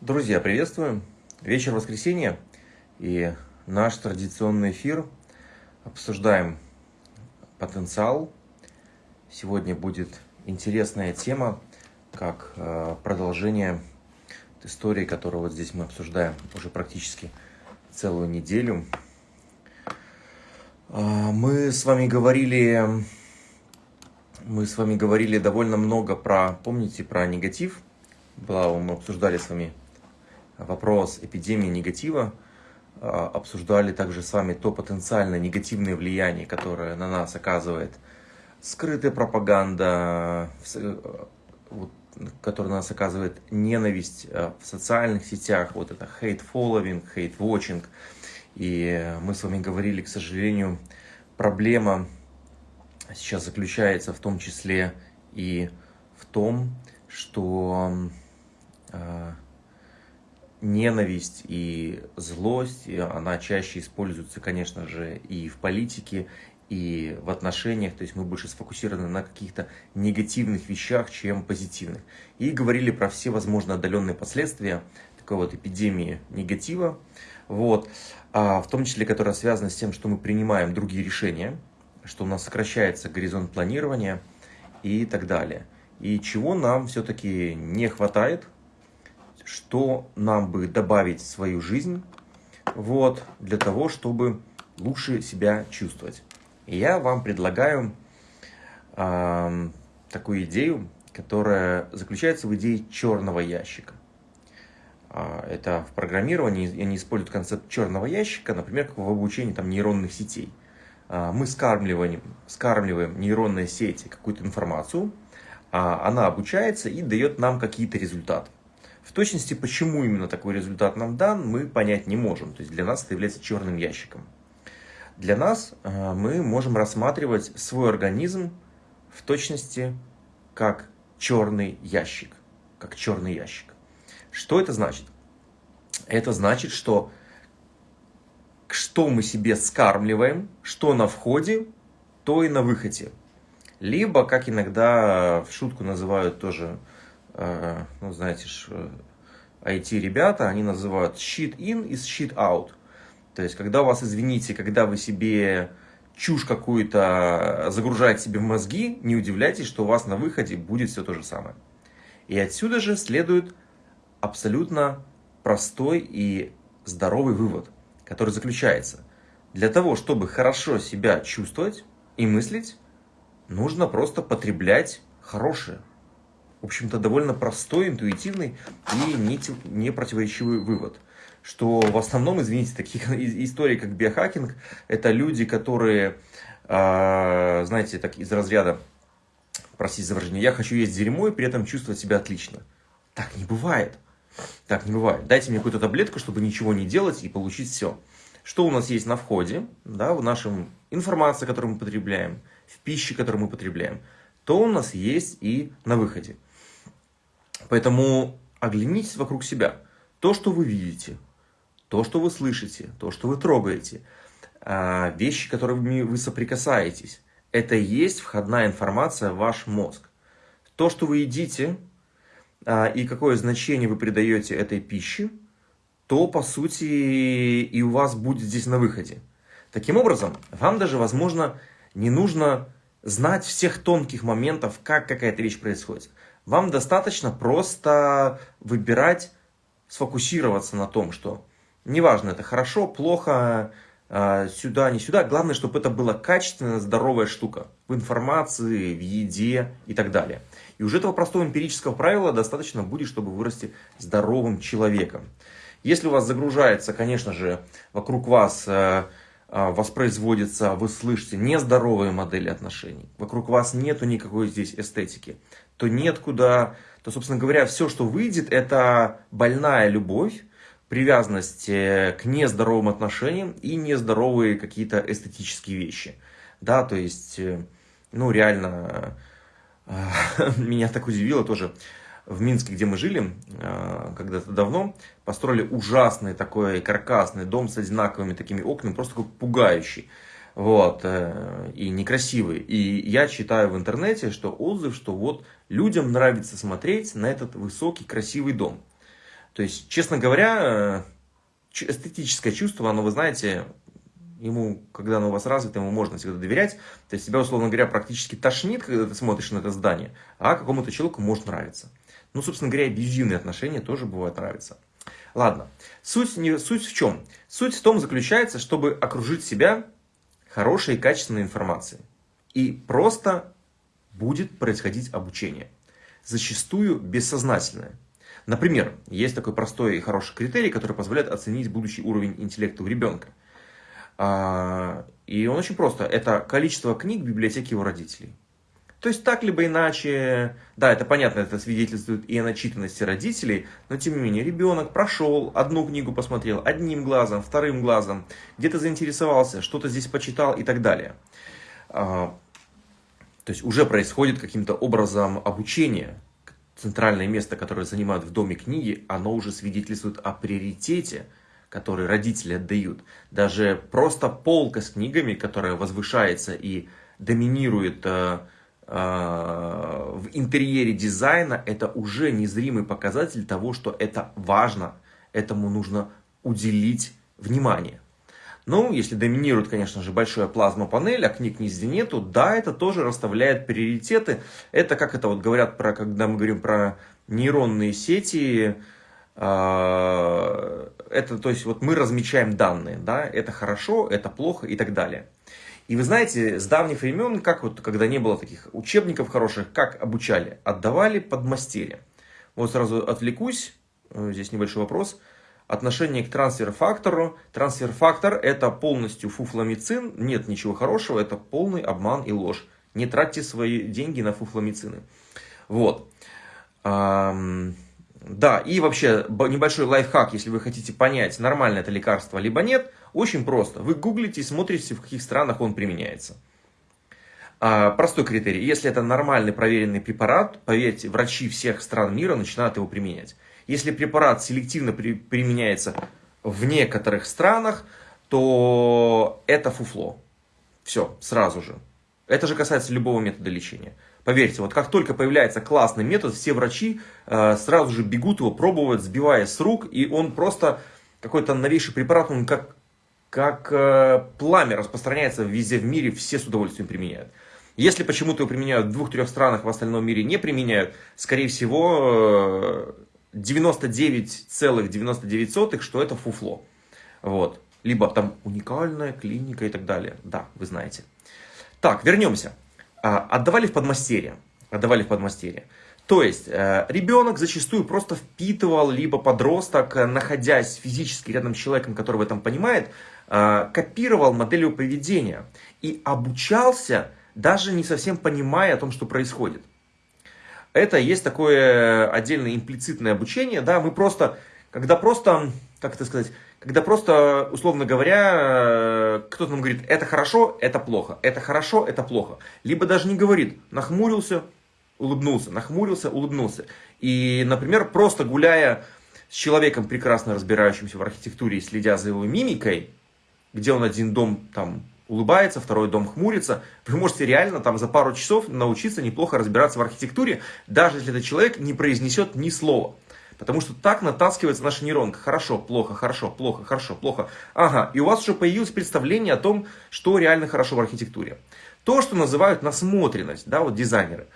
Друзья, приветствую! Вечер воскресенья и наш традиционный эфир. Обсуждаем потенциал. Сегодня будет интересная тема, как э, продолжение истории, которую вот здесь мы обсуждаем уже практически целую неделю. Э, мы с вами говорили, мы с вами говорили довольно много про, помните, про негатив. Была, мы обсуждали с вами вопрос эпидемии негатива, а, обсуждали также с вами то потенциально негативное влияние, которое на нас оказывает скрытая пропаганда, которая на нас оказывает ненависть а, в социальных сетях, вот это hate-following, hate-watching. И мы с вами говорили, к сожалению, проблема сейчас заключается в том числе и в том, что а, ненависть и злость, она чаще используется, конечно же, и в политике, и в отношениях, то есть мы больше сфокусированы на каких-то негативных вещах, чем позитивных. И говорили про все возможные отдаленные последствия такой вот эпидемии негатива, вот, а в том числе, которая связана с тем, что мы принимаем другие решения, что у нас сокращается горизонт планирования и так далее. И чего нам все-таки не хватает – что нам бы добавить в свою жизнь, вот, для того, чтобы лучше себя чувствовать. И я вам предлагаю э, такую идею, которая заключается в идее черного ящика. Э, это в программировании они используют концепт черного ящика, например, как в обучении там, нейронных сетей. Э, мы скармливаем, скармливаем нейронные сети какую-то информацию, она обучается и дает нам какие-то результаты. В точности, почему именно такой результат нам дан, мы понять не можем. То есть для нас это является черным ящиком. Для нас э, мы можем рассматривать свой организм в точности как черный ящик. Как черный ящик. Что это значит? Это значит, что что мы себе скармливаем, что на входе, то и на выходе. Либо, как иногда в шутку называют тоже Э, ну, знаете, IT-ребята, э, они называют shit in и shit out. То есть, когда вас, извините, когда вы себе чушь какую-то загружаете себе в мозги, не удивляйтесь, что у вас на выходе будет все то же самое. И отсюда же следует абсолютно простой и здоровый вывод, который заключается. Для того, чтобы хорошо себя чувствовать и мыслить, нужно просто потреблять хорошее в общем-то, довольно простой, интуитивный и не, не противоречивый вывод. Что в основном, извините, таких историй, как биохакинг, это люди, которые, э, знаете, так из разряда, простите за выражение, я хочу есть дерьмо и при этом чувствовать себя отлично. Так не бывает. Так не бывает. Дайте мне какую-то таблетку, чтобы ничего не делать и получить все. Что у нас есть на входе, да, в нашем информации, которую мы потребляем, в пище, которую мы потребляем, то у нас есть и на выходе. Поэтому оглянитесь вокруг себя. То, что вы видите, то, что вы слышите, то, что вы трогаете, а, вещи, которыми вы соприкасаетесь, это и есть входная информация в ваш мозг. То, что вы едите, а, и какое значение вы придаете этой пище, то, по сути, и у вас будет здесь на выходе. Таким образом, вам даже, возможно, не нужно знать всех тонких моментов, как какая-то вещь происходит. Вам достаточно просто выбирать, сфокусироваться на том, что неважно, это хорошо, плохо, а, сюда, не сюда. Главное, чтобы это была качественная, здоровая штука в информации, в еде и так далее. И уже этого простого эмпирического правила достаточно будет, чтобы вырасти здоровым человеком. Если у вас загружается, конечно же, вокруг вас э, а, воспроизводится, вы слышите нездоровые модели отношений, вокруг вас нету никакой здесь эстетики, то нет куда, то, собственно говоря, все, что выйдет, это больная любовь, привязанность э, к нездоровым отношениям и нездоровые какие-то эстетические вещи. Да, то есть, э, ну, реально, э, меня так удивило тоже, в Минске, где мы жили когда-то давно, построили ужасный такой каркасный дом с одинаковыми такими окнами, просто такой пугающий вот, э, и некрасивый. И я читаю в интернете, что отзыв, что вот людям нравится смотреть на этот высокий, красивый дом. То есть, честно говоря, э, эстетическое чувство, оно, вы знаете, ему, когда оно у вас развито, ему можно всегда доверять. То есть тебя, условно говоря, практически тошнит, когда ты смотришь на это здание, а какому-то человеку может нравиться. Ну, собственно говоря, абьюзивные отношения тоже бывают нравятся. Ладно, суть, не, суть в чем? Суть в том заключается, чтобы окружить себя хорошей и качественной информацией. И просто будет происходить обучение. Зачастую бессознательное. Например, есть такой простой и хороший критерий, который позволяет оценить будущий уровень интеллекта у ребенка. А, и он очень просто. Это количество книг в библиотеке его родителей. То есть так либо иначе, да, это понятно, это свидетельствует и о начитанности родителей, но тем не менее ребенок прошел, одну книгу посмотрел, одним глазом, вторым глазом, где-то заинтересовался, что-то здесь почитал и так далее. А, то есть уже происходит каким-то образом обучение. Центральное место, которое занимают в доме книги, оно уже свидетельствует о приоритете, который родители отдают. Даже просто полка с книгами, которая возвышается и доминирует э, в интерьере дизайна, это уже незримый показатель того, что это важно, этому нужно уделить внимание. Ну, если доминирует, конечно же, большая плазма-панель, а книг нигде нету, да, это тоже расставляет приоритеты. Это как это вот говорят про, когда мы говорим про нейронные сети, э, это, то есть, вот мы размечаем данные, да, это хорошо, это плохо и так далее. И вы знаете, с давних времен, как вот, когда не было таких учебников хороших, как обучали? Отдавали под мастерья. Вот сразу отвлекусь, э, здесь небольшой вопрос отношение к трансфер-фактору. Трансфер-фактор это полностью фуфломицин, нет ничего хорошего, это полный обман и ложь. Не тратьте свои деньги на фуфломицины. Вот. Да, и вообще небольшой лайфхак, если вы хотите понять, нормально это лекарство либо нет, очень просто. Вы гуглите и смотрите, в каких странах он применяется. А, простой критерий. Если это нормальный проверенный препарат, поверьте, врачи всех стран мира начинают его применять. Если препарат селективно при, применяется в некоторых странах, то это фуфло. Все, сразу же. Это же касается любого метода лечения. Поверьте, вот как только появляется классный метод, все врачи э, сразу же бегут его пробовать, сбивая с рук, и он просто какой-то новейший препарат, он как, как э, пламя распространяется везде в мире, все с удовольствием применяют. Если почему-то его применяют в двух-трех странах, в остальном мире не применяют, скорее всего, э, 99,99, ,99, что это фуфло. Вот. Либо там уникальная клиника и так далее. Да, вы знаете. Так, вернемся. А, отдавали в подмастерье. Отдавали в подмастерье. То есть, э, ребенок зачастую просто впитывал, либо подросток, э, находясь физически рядом с человеком, который в этом понимает, э, копировал модель его поведения и обучался, даже не совсем понимая о том, что происходит это есть такое отдельное имплицитное обучение, да, мы просто, когда просто, как это сказать, когда просто, условно говоря, кто-то нам говорит, это хорошо, это плохо, это хорошо, это плохо. Либо даже не говорит, нахмурился, улыбнулся, нахмурился, улыбнулся. И, например, просто гуляя с человеком, прекрасно разбирающимся в архитектуре и следя за его мимикой, где он один дом там улыбается, второй дом хмурится. Вы можете реально там за пару часов научиться неплохо разбираться в архитектуре, даже если этот человек не произнесет ни слова. Потому что так натаскивается наша нейронка. Хорошо, плохо, хорошо, плохо, хорошо, плохо. Ага, и у вас уже появилось представление о том, что реально хорошо в архитектуре. То, что называют насмотренность, да, вот дизайнеры.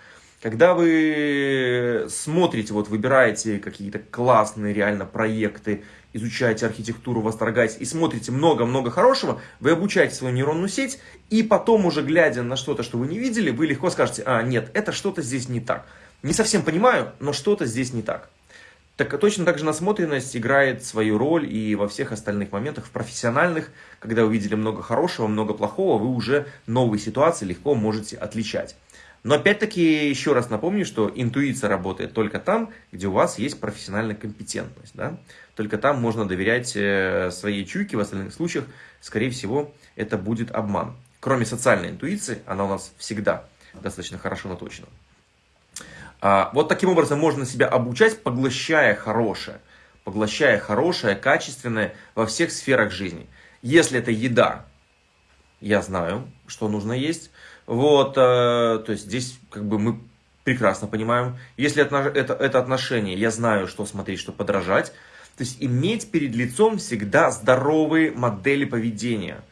Когда вы смотрите, вот выбираете какие-то классные реально проекты, изучаете архитектуру, восторгаетесь и смотрите много-много хорошего, вы обучаете свою нейронную сеть, и потом уже глядя на что-то, что вы не видели, вы легко скажете, а, нет, это что-то здесь не так. Не совсем понимаю, но что-то здесь не так. Так точно так же насмотренность играет свою роль и во всех остальных моментах, в профессиональных, когда вы видели много хорошего, много плохого, вы уже новые ситуации легко можете отличать. Но опять-таки еще раз напомню, что интуиция работает только там, где у вас есть профессиональная компетентность. Да? Только там можно доверять э, своей чуйке, в остальных случаях, скорее всего, это будет обман. Кроме социальной интуиции, она у нас всегда достаточно хорошо наточена. А, вот таким образом можно себя обучать, поглощая хорошее. Поглощая хорошее, качественное во всех сферах жизни. Если это еда, я знаю, что нужно есть. Вот, э, то есть здесь как бы мы прекрасно понимаем. Если это, это, это отношение, я знаю, что смотреть, что подражать. То есть иметь перед лицом всегда здоровые модели поведения,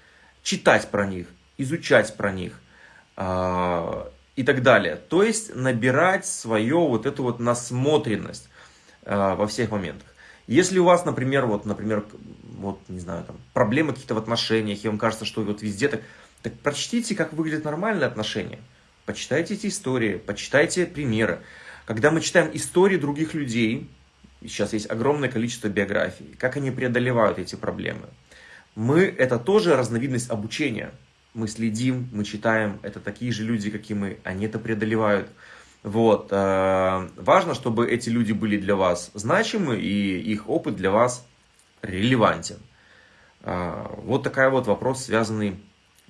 читать про них, изучать про них э, и так далее. То есть набирать свою вот эту вот насмотренность э, во всех моментах. Если у вас, например, вот, например, вот, не знаю, там, проблемы какие-то в отношениях, и вам кажется, что вот везде так, так прочтите, как выглядят нормальные отношения. Почитайте эти истории, почитайте примеры. Когда мы читаем истории других людей, сейчас есть огромное количество биографий, как они преодолевают эти проблемы. Мы, это тоже разновидность обучения. Мы следим, мы читаем, это такие же люди, как и мы, они это преодолевают. Вот. Э, важно, чтобы эти люди были для вас значимы, и их опыт для вас релевантен. Э, вот такой вот вопрос, связанный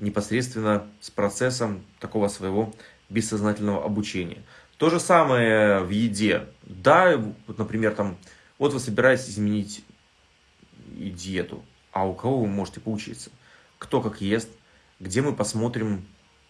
непосредственно с процессом такого своего бессознательного обучения. То же самое в еде. Да, вот, например, там, вот вы собираетесь изменить диету, а у кого вы можете поучиться? Кто как ест, где мы посмотрим,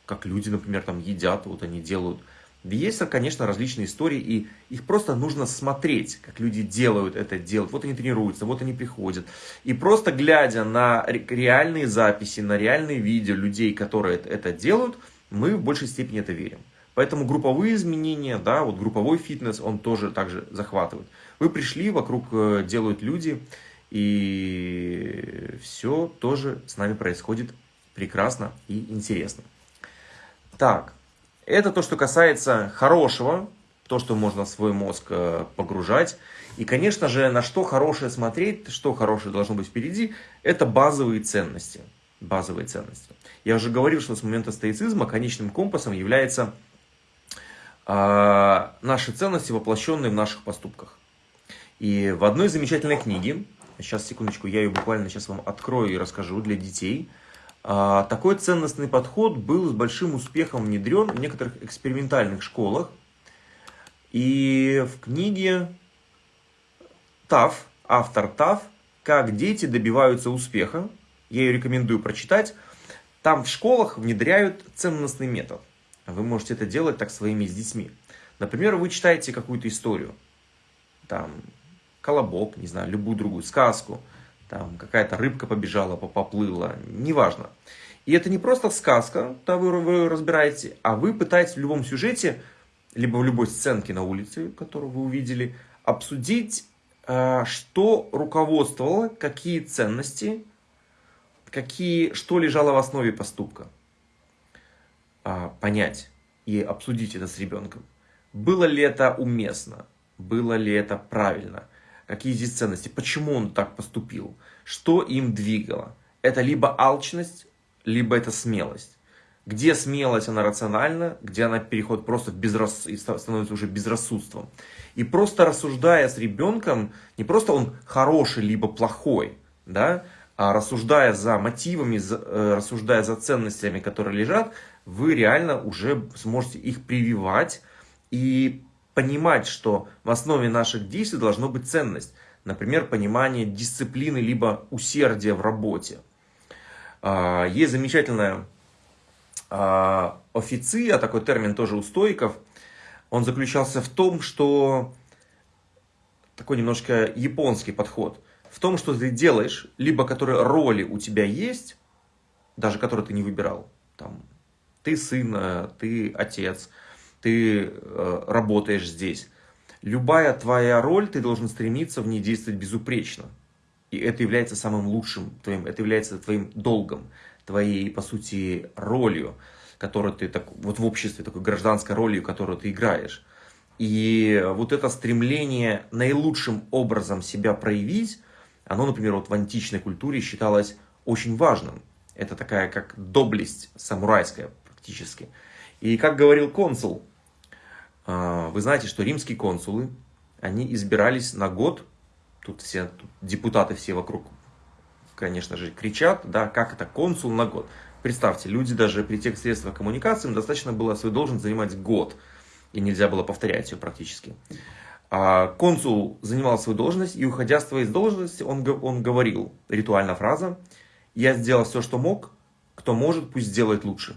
как люди, например, там едят, вот они делают – есть, конечно, различные истории, и их просто нужно смотреть, как люди делают это, делают. Вот они тренируются, вот они приходят. И просто глядя на реальные записи, на реальные видео людей, которые это делают, мы в большей степени это верим. Поэтому групповые изменения, да, вот групповой фитнес, он тоже также захватывает. Вы пришли, вокруг э, делают люди, и все тоже с нами происходит прекрасно и интересно. Так, это то, что касается хорошего, то, что можно в свой мозг э, погружать. И, конечно же, на что хорошее смотреть, что хорошее должно быть впереди, это базовые ценности. Базовые ценности. Я уже говорил, что с момента стоицизма конечным компасом является э, наши ценности, воплощенные в наших поступках. И в одной замечательной книге, сейчас, секундочку, я ее буквально сейчас вам открою и расскажу для детей – такой ценностный подход был с большим успехом внедрен в некоторых экспериментальных школах. И в книге ТАФ, автор ТАФ, «Как дети добиваются успеха», я ее рекомендую прочитать, там в школах внедряют ценностный метод. Вы можете это делать так своими с детьми. Например, вы читаете какую-то историю, там, колобок, не знаю, любую другую сказку – там какая-то рыбка побежала, поплыла, неважно. И это не просто сказка, да, вы, вы разбираете, а вы пытаетесь в любом сюжете, либо в любой сценке на улице, которую вы увидели, обсудить, э, что руководствовало, какие ценности, какие, что лежало в основе поступка. А, понять и обсудить это с ребенком. Было ли это уместно? Было ли это правильно? Какие здесь ценности, почему он так поступил, что им двигало. Это либо алчность, либо это смелость. Где смелость, она рациональна, где она переходит просто в безрас... становится уже безрассудством. И просто рассуждая с ребенком, не просто он хороший, либо плохой, да, а рассуждая за мотивами, за, э, рассуждая за ценностями, которые лежат, вы реально уже сможете их прививать и понимать, что в основе наших действий должно быть ценность. Например, понимание дисциплины либо усердия в работе. А, есть замечательная а, официя, такой термин тоже у стоиков. Он заключался в том, что такой немножко японский подход. В том, что ты делаешь, либо которые роли у тебя есть, даже которые ты не выбирал. Там, ты сын, ты отец, ты э, работаешь здесь. Любая твоя роль, ты должен стремиться в ней действовать безупречно. И это является самым лучшим твоим, это является твоим долгом, твоей, по сути, ролью, которую ты, так, вот в обществе, такой гражданской ролью, которую ты играешь. И вот это стремление наилучшим образом себя проявить, оно, например, вот в античной культуре считалось очень важным. Это такая как доблесть самурайская практически. И как говорил консул, вы знаете, что римские консулы, они избирались на год, тут все тут депутаты все вокруг, конечно же, кричат, да, как это консул на год. Представьте, люди даже при тех средствах коммуникации, им достаточно было свою должность занимать год, и нельзя было повторять ее практически. А консул занимал свою должность, и уходя с своей должности, он, он говорил, ритуальная фраза, «Я сделал все, что мог, кто может, пусть сделает лучше».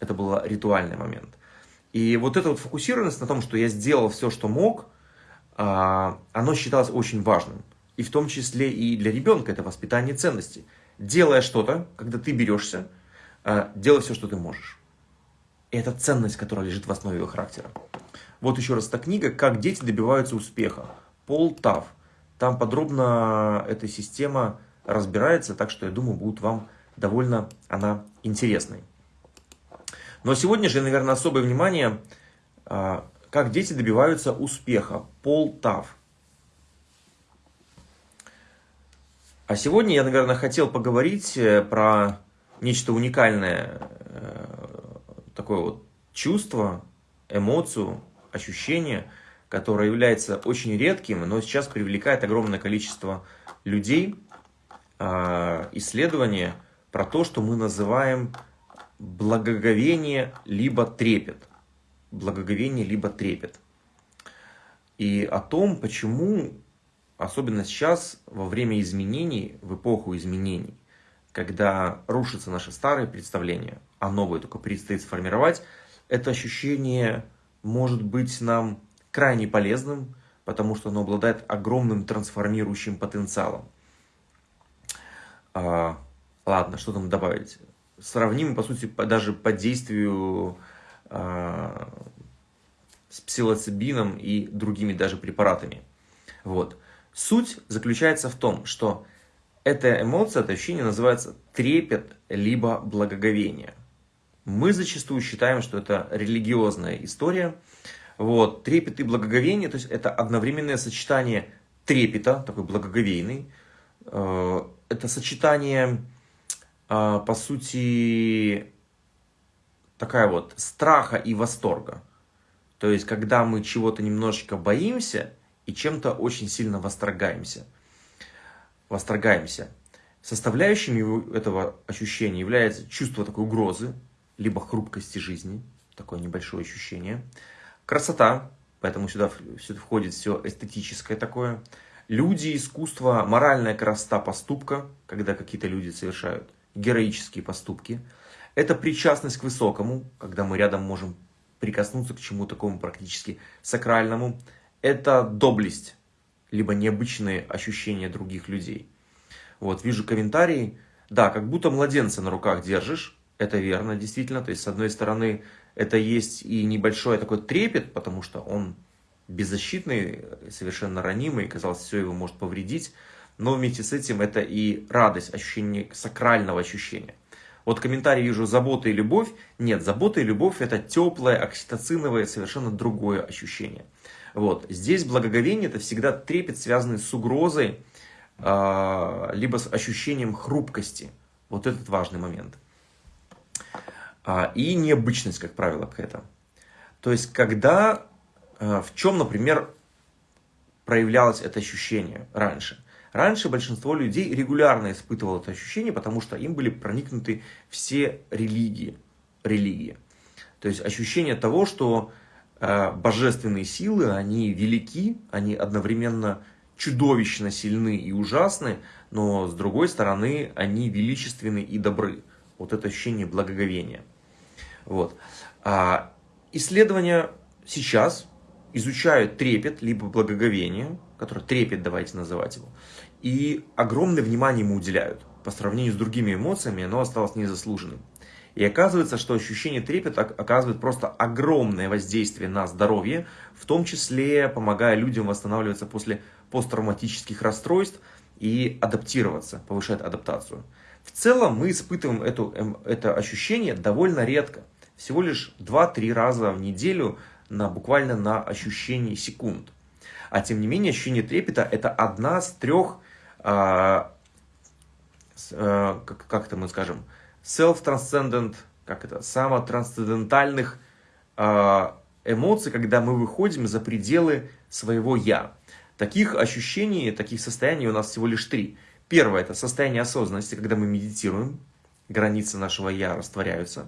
Это был ритуальный момент. И вот эта вот фокусированность на том, что я сделал все, что мог, а, оно считалось очень важным. и в том числе и для ребенка это воспитание ценностей. Делая что-то, когда ты берешься, а, делай все, что ты можешь. И это ценность, которая лежит в основе его характера. Вот еще раз эта книга «Как дети добиваются успеха». Пол Тав. Там подробно эта система разбирается, так что я думаю, будет вам довольно она интересной. Но сегодня же, наверное, особое внимание, а, как дети добиваются успеха. Пол Тав. А сегодня я, наверное, хотел поговорить э, про нечто уникальное, э, такое вот чувство, эмоцию, ощущение, которое является очень редким, но сейчас привлекает огромное количество людей. А, исследование про то, что мы называем благоговение либо трепет. Благоговение либо трепет. И о том, почему Особенно сейчас, во время изменений, в эпоху изменений, когда рушатся наши старые представления, а новые только предстоит сформировать, это ощущение может быть нам крайне полезным, потому что оно обладает огромным трансформирующим потенциалом. А, ладно, что там добавить? Сравним, по сути, даже по действию а, с псилоцибином и другими даже препаратами. Вот. Суть заключается в том, что эта эмоция, это ощущение называется трепет либо благоговение. Мы зачастую считаем, что это религиозная история. Вот, трепет и благоговение, то есть это одновременное сочетание трепета, такой благоговейный, э, это сочетание, э, по сути, такая вот страха и восторга. То есть, когда мы чего-то немножечко боимся, и чем-то очень сильно восторгаемся. Восторгаемся. Составляющими этого ощущения является чувство такой угрозы, либо хрупкости жизни, такое небольшое ощущение. Красота, поэтому сюда, сюда входит все эстетическое такое. Люди, искусство, моральная красота поступка, когда какие-то люди совершают героические поступки. Это причастность к высокому, когда мы рядом можем прикоснуться к чему такому практически сакральному. Это доблесть, либо необычные ощущения других людей. Вот, вижу комментарии, да, как будто младенца на руках держишь, это верно, действительно, то есть, с одной стороны, это есть и небольшой такой трепет, потому что он беззащитный, совершенно ранимый, казалось, все его может повредить, но вместе с этим это и радость, ощущение сакрального ощущения. Вот комментарий вижу «забота и любовь». Нет, забота и любовь – это теплое, окситоциновое, совершенно другое ощущение. Вот. Здесь благоговение – это всегда трепет, связанный с угрозой, э, либо с ощущением хрупкости. Вот этот важный момент. А, и необычность, как правило, к этому. То есть, когда, э, в чем, например, проявлялось это ощущение раньше? Раньше большинство людей регулярно испытывало это ощущение, потому что им были проникнуты все религии. религии. То есть ощущение того, что Э, божественные силы, они велики, они одновременно чудовищно сильны и ужасны, но с другой стороны они величественны и добры. Вот это ощущение благоговения. Вот. А исследования сейчас изучают трепет, либо благоговение, которое трепет, давайте называть его, и огромное внимание ему уделяют. По сравнению с другими эмоциями оно осталось незаслуженным. И оказывается, что ощущение трепета оказывает просто огромное воздействие на здоровье, в том числе помогая людям восстанавливаться после посттравматических расстройств и адаптироваться, повышает адаптацию. В целом мы испытываем эту, эм, это ощущение довольно редко. Всего лишь 2-3 раза в неделю на, буквально на ощущение секунд. А тем не менее ощущение трепета это одна с трех, как, как это мы скажем, self-transcendent, как это, самотрансцендентальных э, эмоций, когда мы выходим за пределы своего «я». Таких ощущений, таких состояний у нас всего лишь три. Первое – это состояние осознанности, когда мы медитируем, границы нашего «я» растворяются.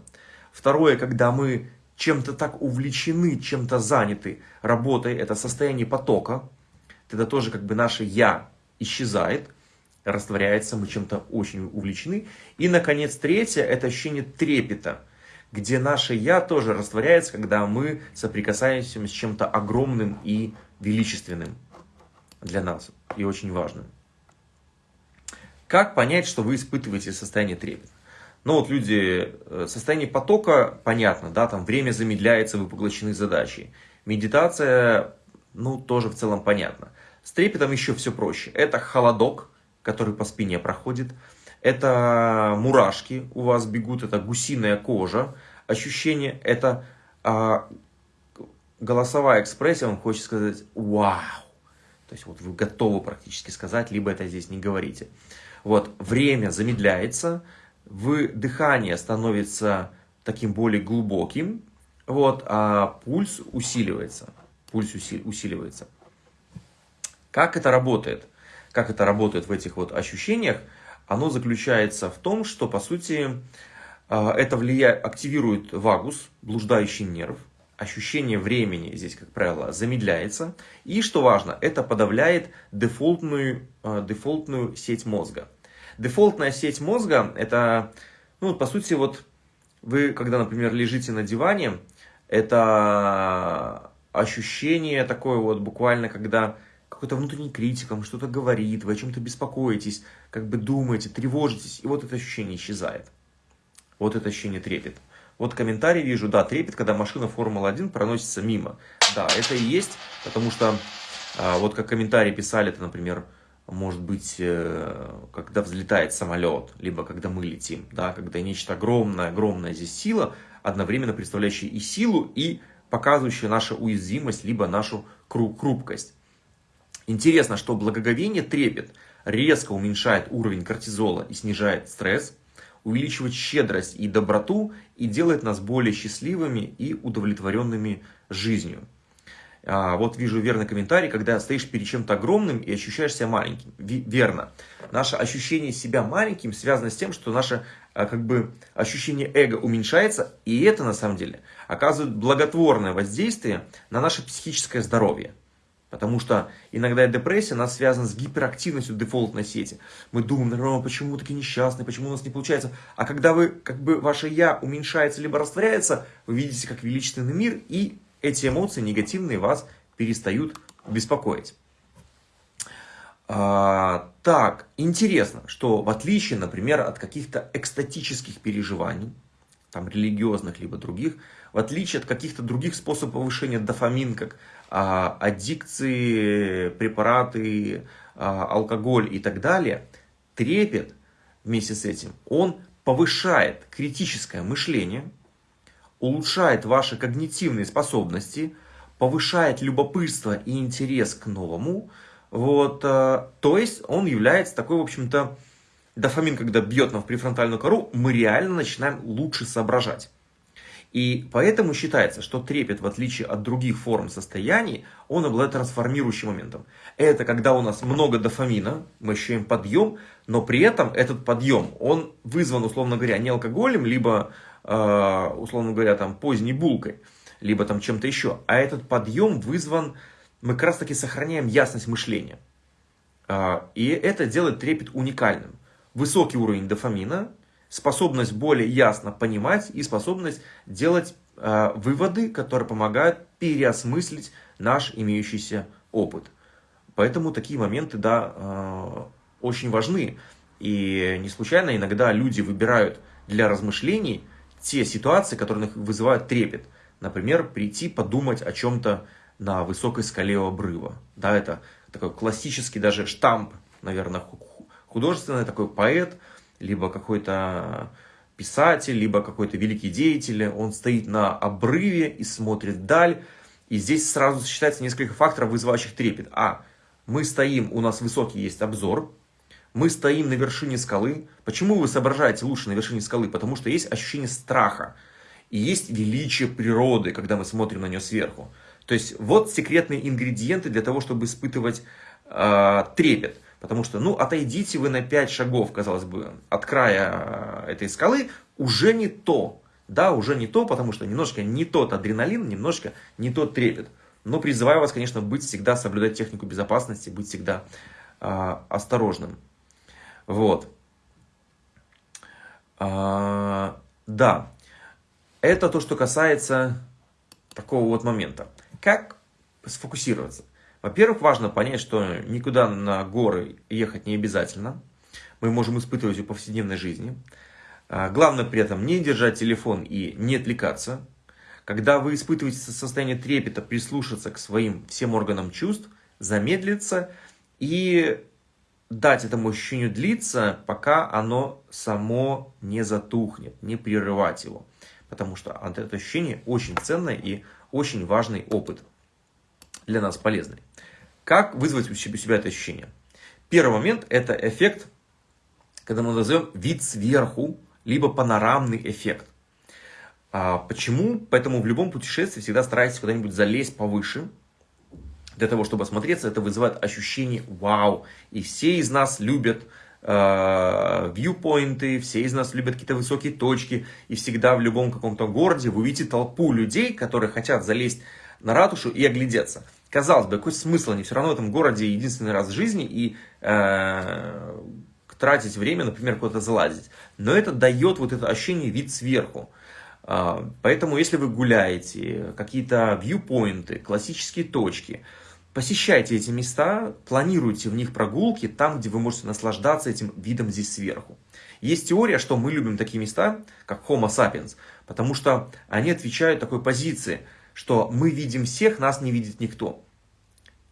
Второе, когда мы чем-то так увлечены, чем-то заняты работой, это состояние потока. Тогда тоже как бы наше «я» исчезает растворяется, мы чем-то очень увлечены. И, наконец, третье – это ощущение трепета, где наше «я» тоже растворяется, когда мы соприкасаемся с чем-то огромным и величественным для нас, и очень важным. Как понять, что вы испытываете состояние трепета? Ну вот люди, э, состояние потока, понятно, да, там время замедляется, вы поглощены задачей. Медитация, ну, тоже в целом понятно. С трепетом еще все проще. Это холодок, который по спине проходит. Это мурашки у вас бегут, это гусиная кожа. Ощущение, это а, голосовая экспрессия, вам хочет сказать «Вау!». То есть вот вы готовы практически сказать, либо это здесь не говорите. Вот, время замедляется, вы, дыхание становится таким более глубоким, вот, а пульс усиливается. Пульс усиливается. Как это работает? Как это работает в этих вот ощущениях? Оно заключается в том, что, по сути, а, это влияет, активирует вагус, блуждающий нерв. Ощущение времени здесь, как правило, замедляется. И, что важно, это подавляет дефолтную, а, дефолтную сеть мозга. Дефолтная сеть мозга, это, ну, по сути, вот вы, когда, например, лежите на диване, это ощущение такое вот буквально, когда какой-то внутренний критик вам что-то говорит, вы о чем-то беспокоитесь, как бы думаете, тревожитесь, и вот это ощущение исчезает. Вот это ощущение трепет. Вот комментарий вижу, да, трепет, когда машина Формула-1 проносится мимо. Да, это и есть, потому что, а, вот как комментарии писали, это, например, может быть, э, когда взлетает самолет, либо когда мы летим, да, когда нечто огромное, огромная здесь сила, одновременно представляющая и силу, и показывающая нашу уязвимость, либо нашу хрупкость. Интересно, что благоговение трепет резко уменьшает уровень кортизола и снижает стресс, увеличивает щедрость и доброту и делает нас более счастливыми и удовлетворенными жизнью. А, вот вижу верный комментарий, когда стоишь перед чем-то огромным и ощущаешь себя маленьким. Верно. Наше ощущение себя маленьким связано с тем, что наше а, как бы, ощущение эго уменьшается, и это на самом деле оказывает благотворное воздействие на наше психическое здоровье. Потому что иногда депрессия нас связана с гиперактивностью дефолтной сети. Мы думаем, ну, почему такие несчастные, почему у нас не получается. А когда вы, как бы, ваше «я» уменьшается либо растворяется, вы видите как величественный мир, и эти эмоции негативные вас перестают беспокоить. А, так, интересно, что в отличие, например, от каких-то экстатических переживаний, там религиозных либо других, в отличие от каких-то других способов повышения дофамин, как а, аддикции, препараты, а, алкоголь и так далее, трепет вместе с этим, он повышает критическое мышление, улучшает ваши когнитивные способности, повышает любопытство и интерес к новому, вот, а, то есть он является такой, в общем-то, дофамин, когда бьет нам в префронтальную кору, мы реально начинаем лучше соображать. И поэтому считается, что трепет, в отличие от других форм состояний, он обладает трансформирующим моментом. Это когда у нас много дофамина, мы ощущаем подъем, но при этом этот подъем, он вызван, условно говоря, не алкоголем, либо, э, условно говоря, там, поздней булкой, либо там чем-то еще, а этот подъем вызван, мы как раз таки сохраняем ясность мышления. Э, и это делает трепет уникальным. Высокий уровень дофамина, способность более ясно понимать и способность делать э, выводы, которые помогают переосмыслить наш имеющийся опыт. Поэтому такие моменты, да, э, очень важны. И не случайно иногда люди выбирают для размышлений те ситуации, которые их вызывают трепет. Например, прийти подумать о чем-то на высокой скале обрыва. Да, это такой классический даже штамп, наверное, художественный такой поэт – либо какой-то писатель, либо какой-то великий деятель, он стоит на обрыве и смотрит вдаль. И здесь сразу сочетается несколько факторов, вызывающих трепет. А, мы стоим, у нас высокий есть обзор, мы стоим на вершине скалы. Почему вы соображаете лучше на вершине скалы? Потому что есть ощущение страха. И есть величие природы, когда мы смотрим на нее сверху. То есть вот секретные ингредиенты для того, чтобы испытывать э, трепет. Потому что, ну, отойдите вы на 5 шагов, казалось бы, от края э, этой скалы, уже не то. Да, уже не то, потому что немножко не тот адреналин, немножко не тот трепет. Но призываю вас, конечно, быть всегда, соблюдать технику безопасности, быть всегда э, осторожным. Вот. А, да, это то, что касается такого вот момента. Как сфокусироваться? Во-первых, важно понять, что никуда на горы ехать не обязательно. мы можем испытывать в повседневной жизни. А, главное при этом не держать телефон и не отвлекаться. Когда вы испытываете состояние трепета, прислушаться к своим всем органам чувств, замедлиться и дать этому ощущению длиться, пока оно само не затухнет, не прерывать его. Потому что это ощущение очень ценное и очень важный опыт для нас полезный. Как вызвать у себя это ощущение? Первый момент – это эффект, когда мы назовем вид сверху, либо панорамный эффект. А почему? Поэтому в любом путешествии всегда старайтесь куда-нибудь залезть повыше, для того, чтобы осмотреться, это вызывает ощущение вау. И все из нас любят э, вьюпоинты, все из нас любят какие-то высокие точки. И всегда в любом каком-то городе вы увидите толпу людей, которые хотят залезть на ратушу и оглядеться. Казалось бы, какой смысл? Они все равно в этом городе единственный раз в жизни и э, тратить время, например, куда-то залазить. Но это дает вот это ощущение вид сверху. Э, поэтому, если вы гуляете, какие-то вьюпоинты, классические точки, посещайте эти места, планируйте в них прогулки там, где вы можете наслаждаться этим видом здесь сверху. Есть теория, что мы любим такие места, как Homo sapiens, потому что они отвечают такой позиции – что мы видим всех, нас не видит никто.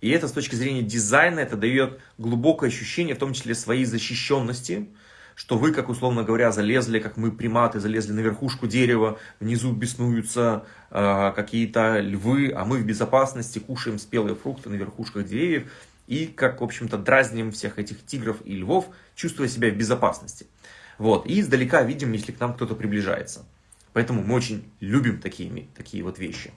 И это с точки зрения дизайна, это дает глубокое ощущение, в том числе своей защищенности, что вы, как условно говоря, залезли, как мы приматы, залезли на верхушку дерева, внизу беснуются э, какие-то львы, а мы в безопасности кушаем спелые фрукты на верхушках деревьев и, как, в общем-то, дразним всех этих тигров и львов, чувствуя себя в безопасности. Вот. И издалека видим, если к нам кто-то приближается. Поэтому мы очень любим такие, такие вот вещи.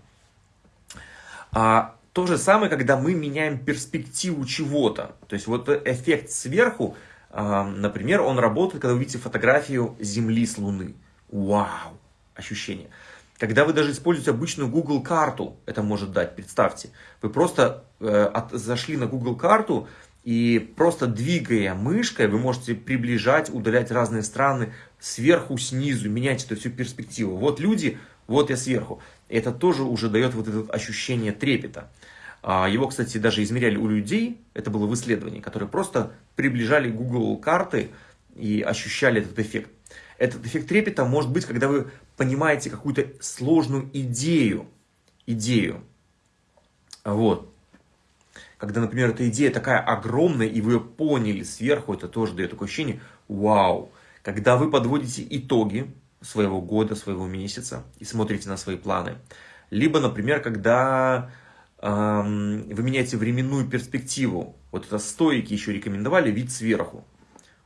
А то же самое, когда мы меняем перспективу чего-то. То есть вот эффект сверху, а, например, он работает, когда вы видите фотографию Земли с Луны. Вау! Ощущение. Когда вы даже используете обычную Google карту, это может дать, представьте. Вы просто э, зашли на Google карту, и просто двигая мышкой, вы можете приближать, удалять разные страны сверху, снизу, менять эту всю перспективу. Вот люди, вот я сверху. Это тоже уже дает вот это ощущение трепета. А, его, кстати, даже измеряли у людей, это было в исследовании, которые просто приближали Google карты и ощущали этот эффект. Этот эффект трепета может быть, когда вы понимаете какую-то сложную идею. Идею. Вот. Когда, например, эта идея такая огромная, и вы ее поняли сверху, это тоже дает такое ощущение «Вау!». Когда вы подводите итоги, своего года, своего месяца и смотрите на свои планы. Либо, например, когда эм, вы меняете временную перспективу. Вот это стойки еще рекомендовали вид сверху.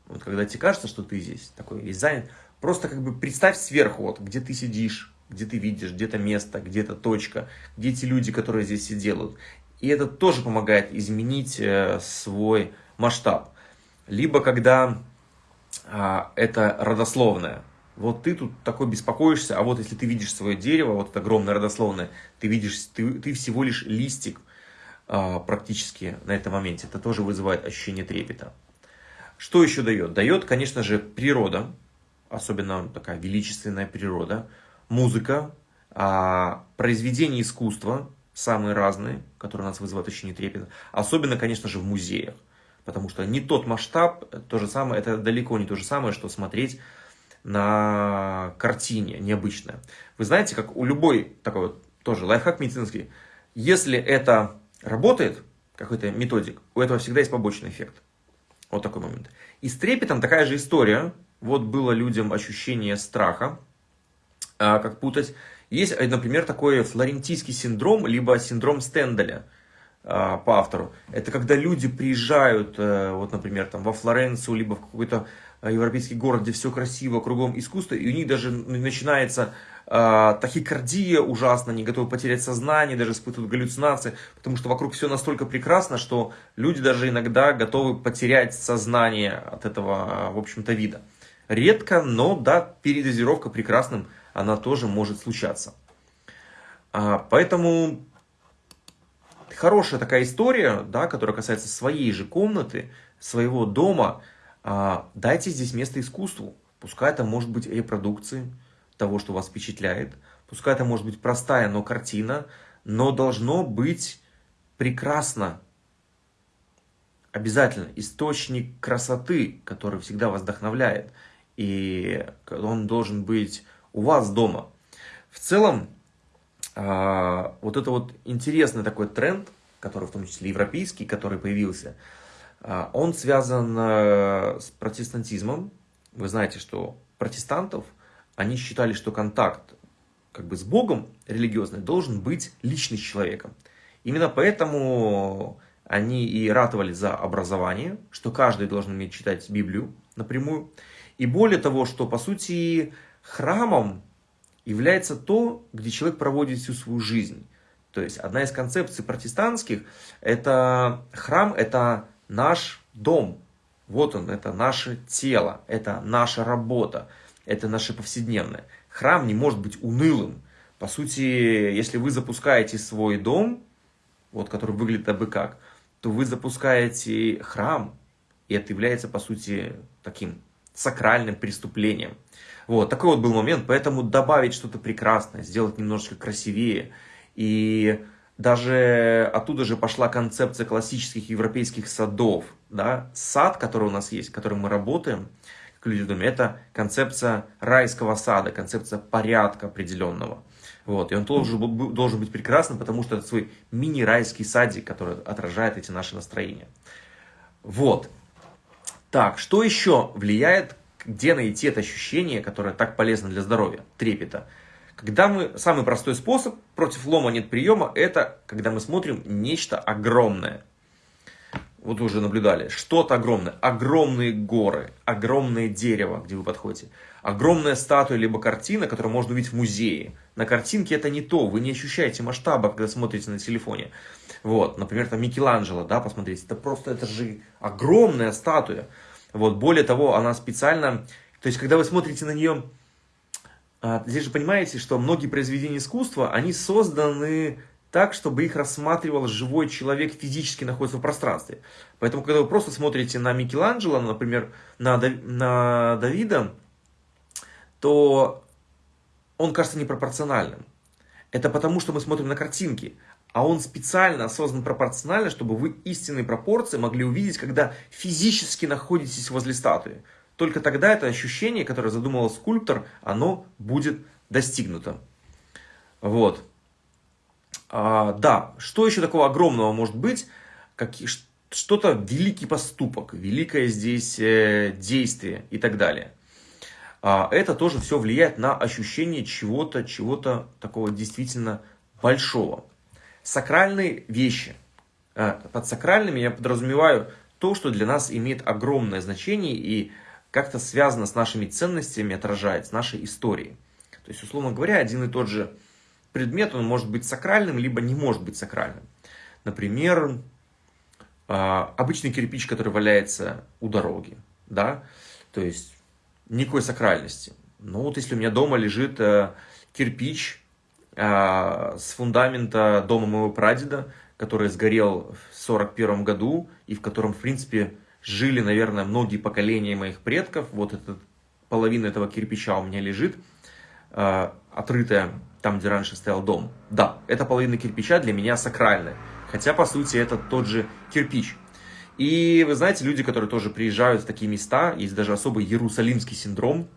Вот когда тебе кажется, что ты здесь такой весь занят, просто как бы представь сверху, вот, где ты сидишь, где ты видишь, где-то место, где-то точка, где эти люди, которые здесь все делают. И это тоже помогает изменить э, свой масштаб. Либо когда э, это родословное, вот ты тут такой беспокоишься, а вот если ты видишь свое дерево, вот это огромное родословное, ты видишь, ты, ты всего лишь листик а, практически на этом моменте. Это тоже вызывает ощущение трепета. Что еще дает? Дает, конечно же, природа, особенно такая величественная природа, музыка, а, произведения искусства, самые разные, которые у нас вызывают ощущение трепета. Особенно, конечно же, в музеях. Потому что не тот масштаб, то же самое, это далеко не то же самое, что смотреть на картине необычное. Вы знаете, как у любой такой вот тоже лайфхак медицинский, если это работает, какой-то методик, у этого всегда есть побочный эффект. Вот такой момент. И с трепетом такая же история. Вот было людям ощущение страха, а, как путать. Есть, например, такой флорентийский синдром, либо синдром Стенделя а, по автору. Это когда люди приезжают, э, вот, например, там, во Флоренцию, либо в какой-то Э, европейский город, где все красиво, кругом искусство, и у них даже начинается э, тахикардия ужасно, они готовы потерять сознание, даже испытывают галлюцинации, потому что вокруг все настолько прекрасно, что люди даже иногда готовы потерять сознание от этого, в общем-то, вида. Редко, но да, передозировка прекрасным, она тоже может случаться. А, поэтому хорошая такая история, да, которая касается своей же комнаты, своего дома – дайте здесь место искусству. Пускай это может быть репродукции того, что вас впечатляет. Пускай это может быть простая, но картина. Но должно быть прекрасно. обязательно источник красоты, который всегда вас вдохновляет. И он должен быть у вас дома. В целом, а, вот это вот интересный такой тренд, который в том числе европейский, который появился, а, он связан э, с протестантизмом. Вы знаете, что протестантов, они считали, что контакт как бы с Богом религиозный должен быть личный с человеком. Именно поэтому они и ратовали за образование, что каждый должен уметь читать Библию напрямую. И более того, что по сути храмом является то, где человек проводит всю свою жизнь. То есть одна из концепций протестантских, это храм, это наш дом. Вот он, это наше тело, это наша работа, это наше повседневное. Храм не может быть унылым. По сути, если вы запускаете свой дом, вот который выглядит абы как, то вы запускаете храм, и это является, по сути, таким сакральным преступлением. Вот, такой вот был момент, поэтому добавить что-то прекрасное, сделать немножечко красивее. И даже оттуда же пошла концепция классических европейских садов. Да? Сад, который у нас есть, которым мы работаем, как люди думают, это концепция райского сада, концепция порядка определенного. Вот. И он должен, должен быть прекрасным, потому что это свой мини-райский садик, который отражает эти наши настроения. Вот. Так, что еще влияет, где найти это ощущение, которое так полезно для здоровья, трепета? Когда мы, самый простой способ, против лома нет приема, это когда мы смотрим нечто огромное. Вот уже наблюдали, что-то огромное, огромные горы, огромное дерево, где вы подходите, огромная статуя либо картина, которую можно увидеть в музее. На картинке это не то, вы не ощущаете масштаба, когда смотрите на телефоне. Вот, например, там Микеланджело, да, посмотрите, это просто, это же огромная статуя. Вот, более того, она специально, то есть, когда вы смотрите на нее здесь же понимаете, что многие произведения искусства, они созданы так, чтобы их рассматривал живой человек, физически находится в пространстве. Поэтому, когда вы просто смотрите на Микеланджело, например, на, на Давида, то он кажется непропорциональным. Это потому, что мы смотрим на картинки, а он специально создан пропорционально, чтобы вы истинные пропорции могли увидеть, когда физически находитесь возле статуи. Только тогда это ощущение, которое задумал скульптор, оно будет достигнуто. Вот. А, да, что еще такого огромного может быть? Что-то великий поступок, великое здесь э, действие и так далее. А, это тоже все влияет на ощущение чего-то, чего-то такого действительно большого. Сакральные вещи. А, под сакральными я подразумеваю то, что для нас имеет огромное значение и как-то связано с нашими ценностями, отражает, с нашей историей. То есть, условно говоря, один и тот же предмет, он может быть сакральным, либо не может быть сакральным. Например, а, обычный кирпич, который валяется у дороги, да, то есть никакой сакральности. Ну вот если у меня дома лежит э, кирпич а, с фундамента дома моего прадеда, который сгорел в 41 году и в котором, в принципе, жили, наверное, многие поколения моих предков. Вот эта половина этого кирпича у меня лежит, э, отрытая там, где раньше стоял дом. Да, эта половина кирпича для меня сакральная. Хотя, по сути, это тот же кирпич. И вы знаете, люди, которые тоже приезжают в такие места, есть даже особый иерусалимский синдром.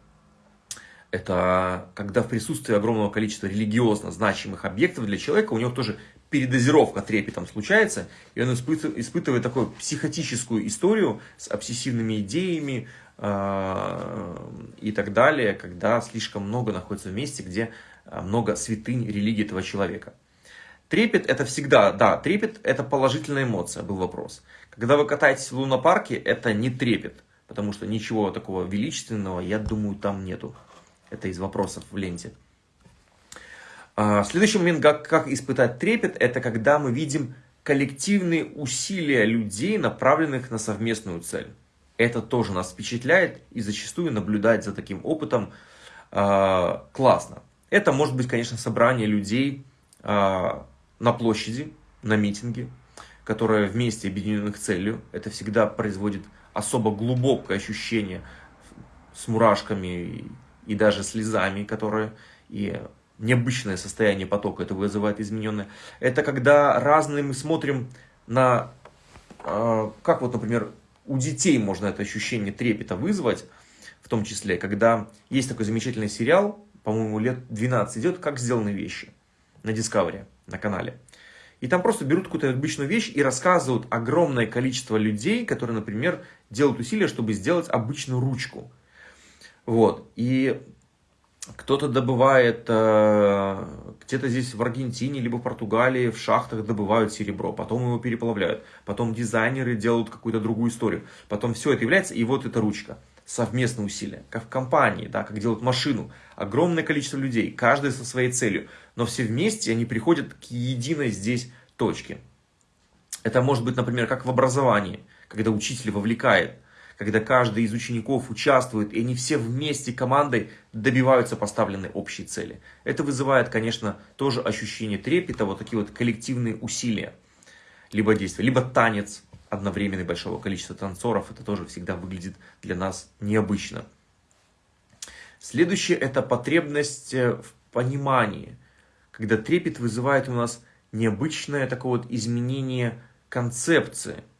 Это когда в присутствии огромного количества религиозно значимых объектов для человека у него тоже передозировка трепетом случается, и он испытывает, испытывает такую психотическую историю с обсессивными идеями э, и так далее, когда слишком много находится в месте, где а, много святынь религии этого человека. Трепет это всегда, да, трепет это положительная эмоция, был вопрос. Когда вы катаетесь в лунопарке, это не трепет, потому что ничего такого величественного, я думаю, там нету. Это из вопросов в ленте. А, следующий момент, как, как испытать трепет, это когда мы видим коллективные усилия людей, направленных на совместную цель. Это тоже нас впечатляет и зачастую наблюдать за таким опытом э, классно. Это может быть, конечно, собрание людей э, на площади, на митинге, которые вместе объединенных целью. Это всегда производит особо глубокое ощущение с мурашками и даже слезами, которые и необычное состояние потока, это вызывает измененное. Это когда разные мы смотрим на а, как вот, например, у детей можно это ощущение трепета вызвать, в том числе, когда есть такой замечательный сериал, по-моему, лет 12 идет, «Как сделаны вещи» на Discovery, на канале. И там просто берут какую-то обычную вещь и рассказывают огромное количество людей, которые, например, делают усилия, чтобы сделать обычную ручку. Вот. И кто-то добывает, э, где-то здесь в Аргентине, либо в Португалии, в шахтах добывают серебро, потом его переплавляют, потом дизайнеры делают какую-то другую историю, потом все это является, и вот эта ручка. Совместные усилия, как в компании, да, как делают машину. Огромное количество людей, каждый со своей целью, но все вместе они приходят к единой здесь точке. Это может быть, например, как в образовании, когда учитель вовлекает когда каждый из учеников участвует, и они все вместе командой добиваются поставленной общей цели. Это вызывает, конечно, тоже ощущение трепета, вот такие вот коллективные усилия, либо действия, либо танец одновременный большого количества танцоров, это тоже всегда выглядит для нас необычно. Следующее – это потребность э, в понимании, когда трепет вызывает у нас необычное такое вот изменение концепции –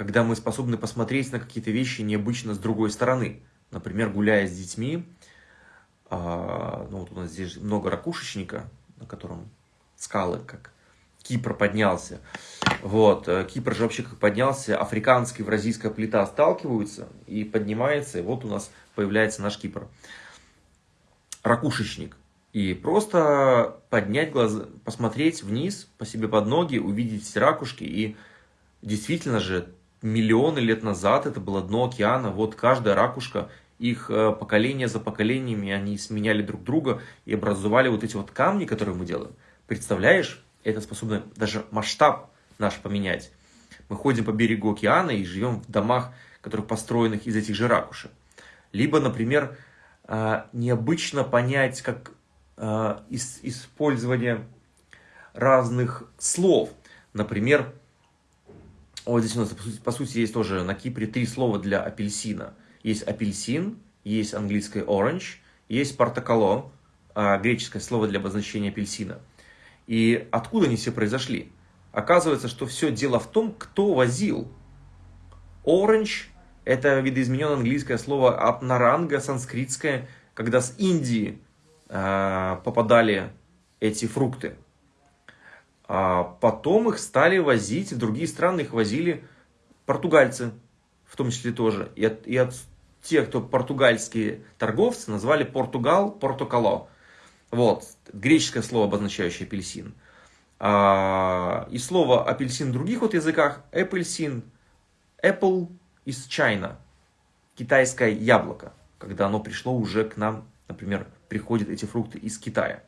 когда мы способны посмотреть на какие-то вещи необычно с другой стороны. Например, гуляя с детьми, а, ну вот у нас здесь много ракушечника, на котором скалы, как Кипр поднялся. Вот, э, Кипр же вообще как поднялся, африканская и евразийская плита сталкиваются и поднимается, и вот у нас появляется наш Кипр. Ракушечник. И просто поднять глаза, посмотреть вниз, по себе под ноги, увидеть эти ракушки и действительно же миллионы лет назад это было дно океана, вот каждая ракушка, их э, поколение за поколениями, они сменяли друг друга и образовали вот эти вот камни, которые мы делаем. Представляешь, это способно даже масштаб наш поменять. Мы ходим по берегу океана и живем в домах, которые построенных из этих же ракушек. Либо, например, э, необычно понять, как э, использование разных слов. Например, вот здесь у нас, по сути, по сути, есть тоже на Кипре три слова для апельсина. Есть апельсин, есть английское orange, есть портокало, а, греческое слово для обозначения апельсина. И откуда они все произошли? Оказывается, что все дело в том, кто возил. Orange – это видоизмененное английское слово апнаранга, санскритское, когда с Индии э, попадали эти фрукты. А потом их стали возить, в другие страны их возили португальцы, в том числе тоже. И от, и от тех, кто португальские торговцы, назвали Португал Портокало. Вот, греческое слово, обозначающее апельсин. А, и слово апельсин в других вот языках апельсин, apple из China, китайское яблоко, когда оно пришло уже к нам, например, приходят эти фрукты из Китая.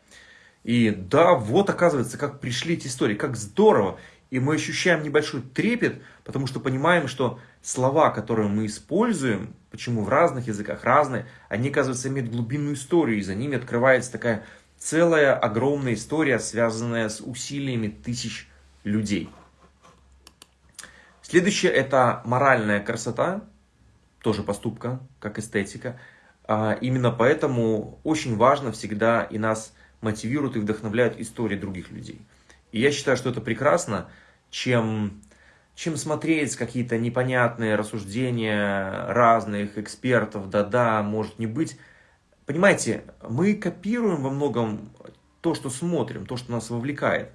И да, вот оказывается, как пришли эти истории, как здорово. И мы ощущаем небольшой трепет, потому что понимаем, что слова, которые мы используем, почему в разных языках разные, они, оказывается, имеют глубинную историю, и за ними открывается такая целая огромная история, связанная с усилиями тысяч людей. Следующее – это моральная красота, тоже поступка, как эстетика. А именно поэтому очень важно всегда и нас мотивируют и вдохновляют истории других людей. И я считаю, что это прекрасно, чем, чем смотреть какие-то непонятные рассуждения разных экспертов, да-да, может не быть. Понимаете, мы копируем во многом то, что смотрим, то, что нас вовлекает.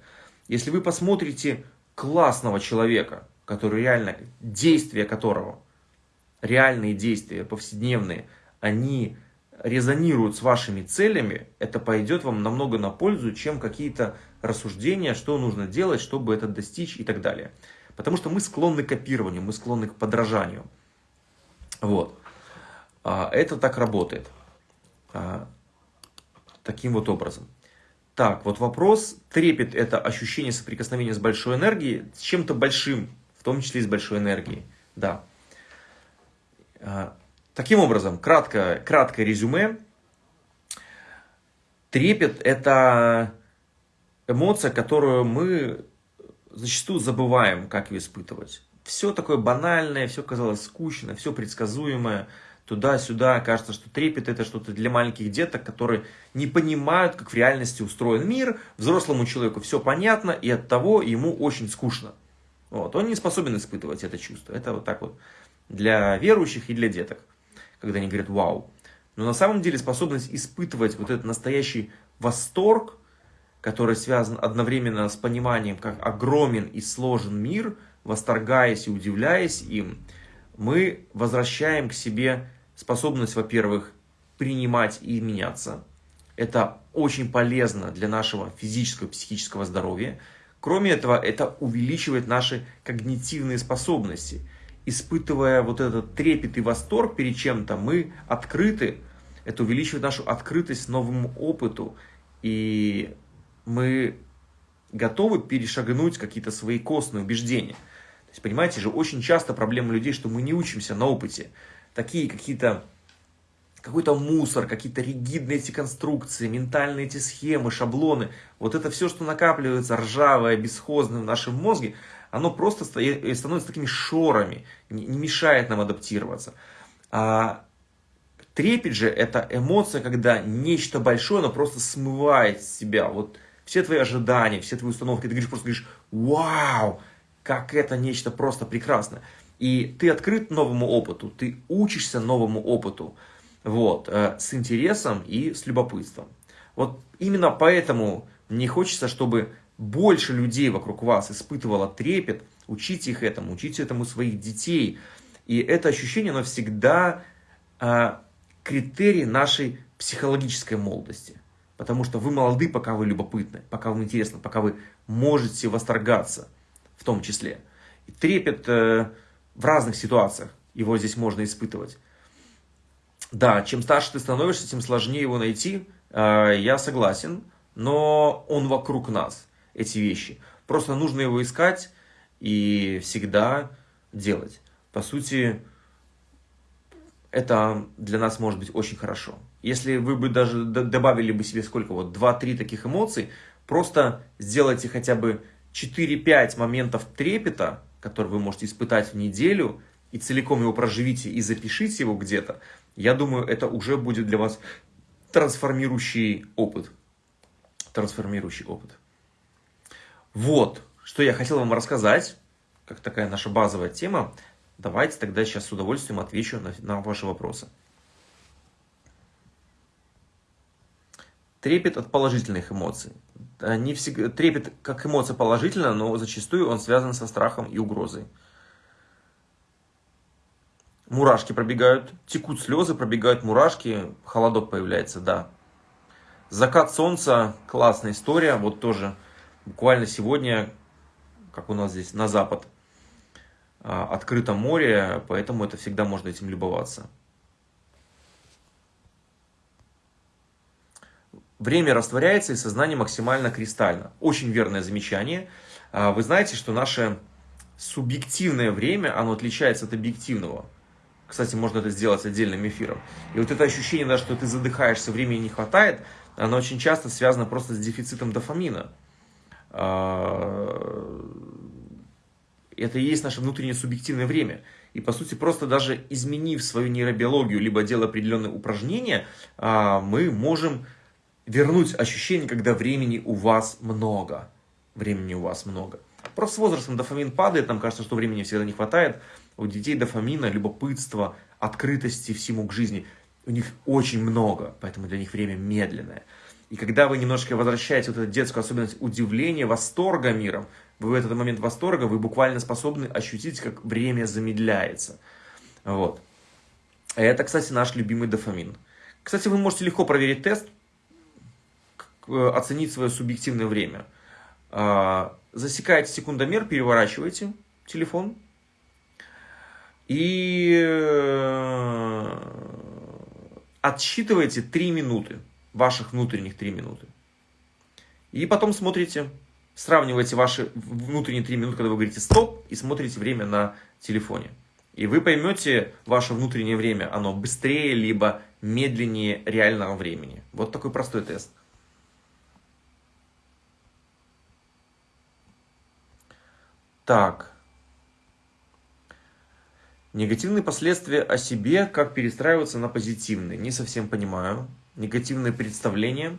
Если вы посмотрите классного человека, который реально, действия которого, реальные действия, повседневные, они резонируют с вашими целями, это пойдет вам намного на пользу, чем какие-то рассуждения, что нужно делать, чтобы это достичь и так далее. Потому что мы склонны к копированию, мы склонны к подражанию. Вот. А, это так работает. А, таким вот образом. Так, вот вопрос. Трепет – это ощущение соприкосновения с большой энергией, с чем-то большим, в том числе и с большой энергией. Да. Таким образом, кратко, краткое резюме. Трепет – это эмоция, которую мы зачастую забываем, как ее испытывать. Все такое банальное, все казалось скучно, все предсказуемое, туда-сюда. Кажется, что трепет – это что-то для маленьких деток, которые не понимают, как в реальности устроен мир. Взрослому человеку все понятно, и от того ему очень скучно. Вот. Он не способен испытывать это чувство. Это вот так вот для верующих и для деток, когда они говорят «вау». Но на самом деле способность испытывать вот этот настоящий восторг, который связан одновременно с пониманием, как огромен и сложен мир, восторгаясь и удивляясь им, мы возвращаем к себе способность, во-первых, принимать и меняться. Это очень полезно для нашего физического и психического здоровья. Кроме этого, это увеличивает наши когнитивные способности. Испытывая вот этот трепет и восторг перед чем-то, мы открыты. Это увеличивает нашу открытость новому опыту. И мы готовы перешагнуть какие-то свои костные убеждения. То есть, понимаете же, очень часто проблема людей, что мы не учимся на опыте. Такие какие-то какой-то мусор, какие-то ригидные эти конструкции, ментальные эти схемы, шаблоны. Вот это все, что накапливается ржавое, бесхозное в нашем мозге, оно просто становится такими шорами, не мешает нам адаптироваться. А трепет же это эмоция, когда нечто большое, оно просто смывает себя. Вот все твои ожидания, все твои установки, ты говоришь, просто говоришь, вау, как это нечто просто прекрасное. И ты открыт новому опыту, ты учишься новому опыту вот, э, с интересом и с любопытством. Вот именно поэтому мне хочется, чтобы больше людей вокруг вас испытывало трепет, учите их этому, учите этому своих детей. И это ощущение, оно всегда э, критерий нашей психологической молодости. Потому что вы молоды, пока вы любопытны, пока вам интересно, пока вы можете восторгаться в том числе. И трепет э, в разных ситуациях, его здесь можно испытывать. Да, чем старше ты становишься, тем сложнее его найти. А, я согласен, но он вокруг нас, эти вещи. Просто нужно его искать и всегда делать. По сути, это для нас может быть очень хорошо. Если вы бы даже добавили бы себе сколько, вот 2-3 таких эмоций, просто сделайте хотя бы 4-5 моментов трепета, которые вы можете испытать в неделю, и целиком его проживите и запишите его где-то, я думаю, это уже будет для вас трансформирующий опыт. Трансформирующий опыт. Вот, что я хотел вам рассказать, как такая наша базовая тема. Давайте тогда сейчас с удовольствием отвечу на, на ваши вопросы. Трепет от положительных эмоций. Не всегда, трепет как эмоция положительная, но зачастую он связан со страхом и угрозой мурашки пробегают, текут слезы, пробегают мурашки, холодок появляется, да. Закат солнца, классная история, вот тоже буквально сегодня, как у нас здесь на запад, а, открыто море, поэтому это всегда можно этим любоваться. Время растворяется и сознание максимально кристально. Очень верное замечание. А, вы знаете, что наше субъективное время, оно отличается от объективного. Кстати, можно это сделать отдельным эфиром. И вот это ощущение, да, что ты задыхаешься, времени не хватает, оно очень часто связано просто с дефицитом дофамина. А, это и есть наше внутреннее субъективное время. И, по сути, просто даже изменив свою нейробиологию, либо делая определенные упражнения, а, мы можем вернуть ощущение, когда времени у вас много. Времени у вас много. Просто с возрастом дофамин падает, нам кажется, что времени всегда не хватает у детей дофамина, любопытства, открытости всему к жизни, у них очень много, поэтому для них время медленное. И когда вы немножко возвращаете вот эту детскую особенность удивления, восторга миром, вы в этот момент восторга, вы буквально способны ощутить, как время замедляется. Вот. Это, кстати, наш любимый дофамин. Кстати, вы можете легко проверить тест, э, оценить свое субъективное время. А, засекаете секундомер, переворачиваете телефон, и э, отсчитываете 3 минуты, ваших внутренних 3 минуты. И потом смотрите, сравниваете ваши внутренние 3 минуты, когда вы говорите стоп, и смотрите время на телефоне. И вы поймете, ваше внутреннее время, оно быстрее, либо медленнее реального времени. Вот такой простой тест. Так. Негативные последствия о себе, как перестраиваться на позитивные. Не совсем понимаю. Негативные представления.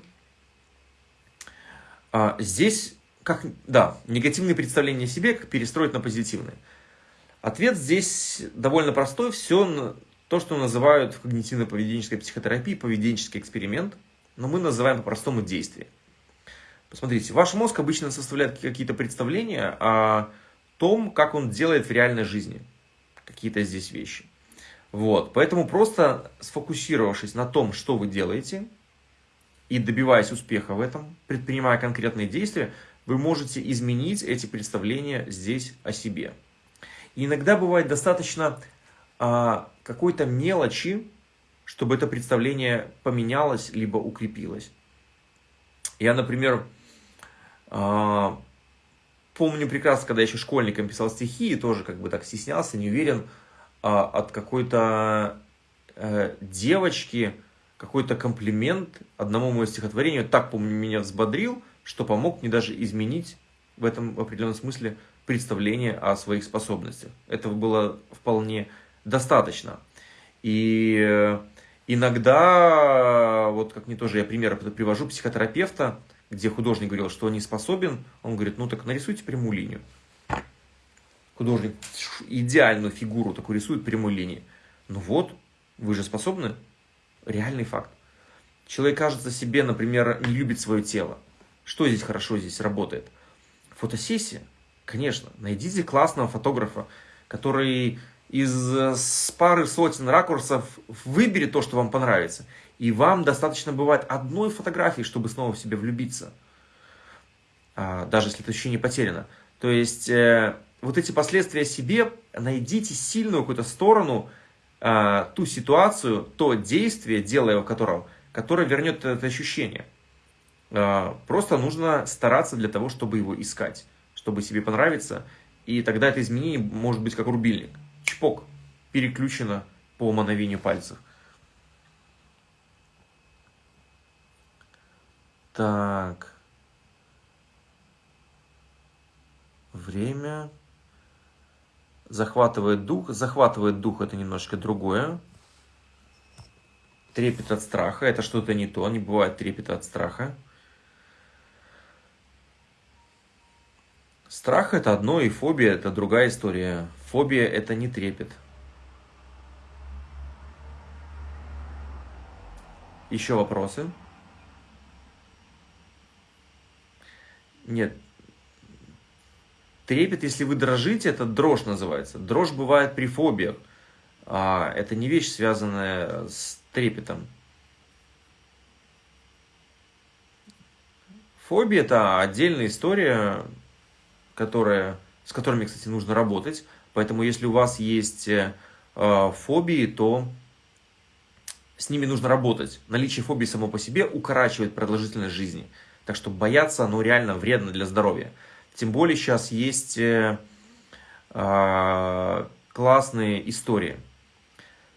А, здесь как, да, негативные представления о себе, как перестроить на позитивные. Ответ здесь довольно простой. Все то, что называют в когнитивно-поведенческой психотерапии поведенческий эксперимент, но мы называем по-простому действие. Посмотрите, ваш мозг обычно составляет какие-то представления о том, как он делает в реальной жизни какие-то здесь вещи. Вот, поэтому просто сфокусировавшись на том, что вы делаете, и добиваясь успеха в этом, предпринимая конкретные действия, вы можете изменить эти представления здесь о себе. И иногда бывает достаточно а, какой-то мелочи, чтобы это представление поменялось, либо укрепилось. Я, например, а, помню прекрасно, когда я еще школьником писал стихи, и тоже как бы так стеснялся, не уверен, а, от какой-то э, девочки, какой-то комплимент одному моему стихотворению так, помню, меня взбодрил, что помог мне даже изменить в этом в определенном смысле представление о своих способностях. Этого было вполне достаточно. И э, иногда, вот как мне тоже я пример привожу, психотерапевта, где художник говорил, что он не способен, он говорит, ну так нарисуйте прямую линию. Художник идеальную фигуру такую рисует прямой линии. Ну вот, вы же способны. Реальный факт. Человек, кажется, себе, например, не любит свое тело. Что здесь хорошо здесь работает? Фотосессия. Конечно, найдите классного фотографа, который из э, пары сотен ракурсов выберет то, что вам понравится. И вам достаточно бывает одной фотографии, чтобы снова в себя влюбиться. А, даже если это ощущение потеряно. То есть, э, вот эти последствия себе, найдите сильную какую-то сторону, э, ту ситуацию, то действие, делая которого, которое вернет это ощущение. Э, просто нужно стараться для того, чтобы его искать, чтобы себе понравиться. И тогда это изменение может быть как рубильник чпок, переключено по мановению пальцев. Так. Время. Захватывает дух. Захватывает дух это немножко другое. Трепет от страха. Это что-то не то. Не бывает трепета от страха. Страх это одно, и фобия это другая история. Фобия – это не трепет. Еще вопросы? Нет. Трепет, если вы дрожите, это дрожь называется. Дрожь бывает при фобиях. А это не вещь, связанная с трепетом. Фобия – это отдельная история, которая, с которыми, кстати, нужно работать. Поэтому если у вас есть э, фобии, то с ними нужно работать. Наличие фобии само по себе укорачивает продолжительность жизни. Так что бояться, оно реально вредно для здоровья. Тем более сейчас есть э, э, классные истории.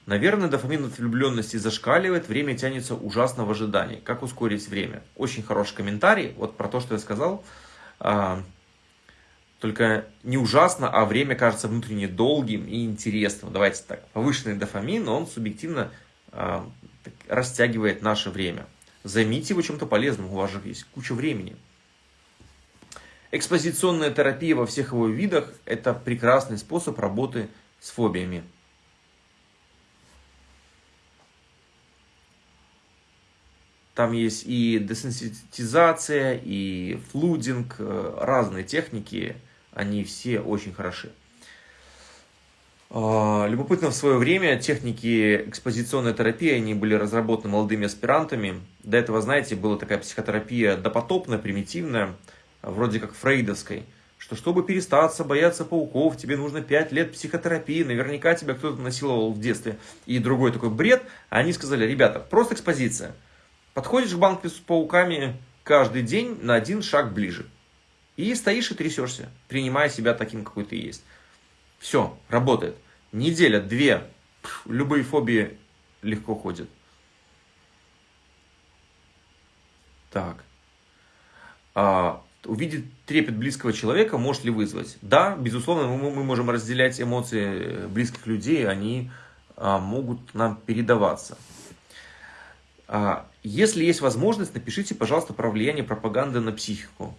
Наверное, дофамин от влюбленности зашкаливает, время тянется ужасно в ожидании. Как ускорить время? Очень хороший комментарий, вот про то, что я сказал. А, только не ужасно, а время кажется внутренне долгим и интересным. Давайте так, повышенный дофамин, он субъективно э, растягивает наше время. Займите его чем-то полезным, у вас же есть куча времени. Экспозиционная терапия во всех его видах – это прекрасный способ работы с фобиями. Там есть и десенситизация, и флудинг, э, разные техники – они все очень хороши. А, любопытно, в свое время техники экспозиционной терапии, они были разработаны молодыми аспирантами. До этого, знаете, была такая психотерапия допотопная, примитивная, вроде как фрейдовской, что чтобы перестаться бояться пауков, тебе нужно 5 лет психотерапии, наверняка тебя кто-то насиловал в детстве. И другой такой бред. Они сказали, ребята, просто экспозиция. Подходишь к банку с пауками каждый день на один шаг ближе. И стоишь и трясешься, принимая себя таким, какой ты есть. Все, работает. Неделя, две, любые фобии легко ходят. Так. А, увидеть трепет близкого человека может ли вызвать? Да, безусловно, мы, мы можем разделять эмоции близких людей, они а, могут нам передаваться. А, если есть возможность, напишите, пожалуйста, про влияние пропаганды на психику.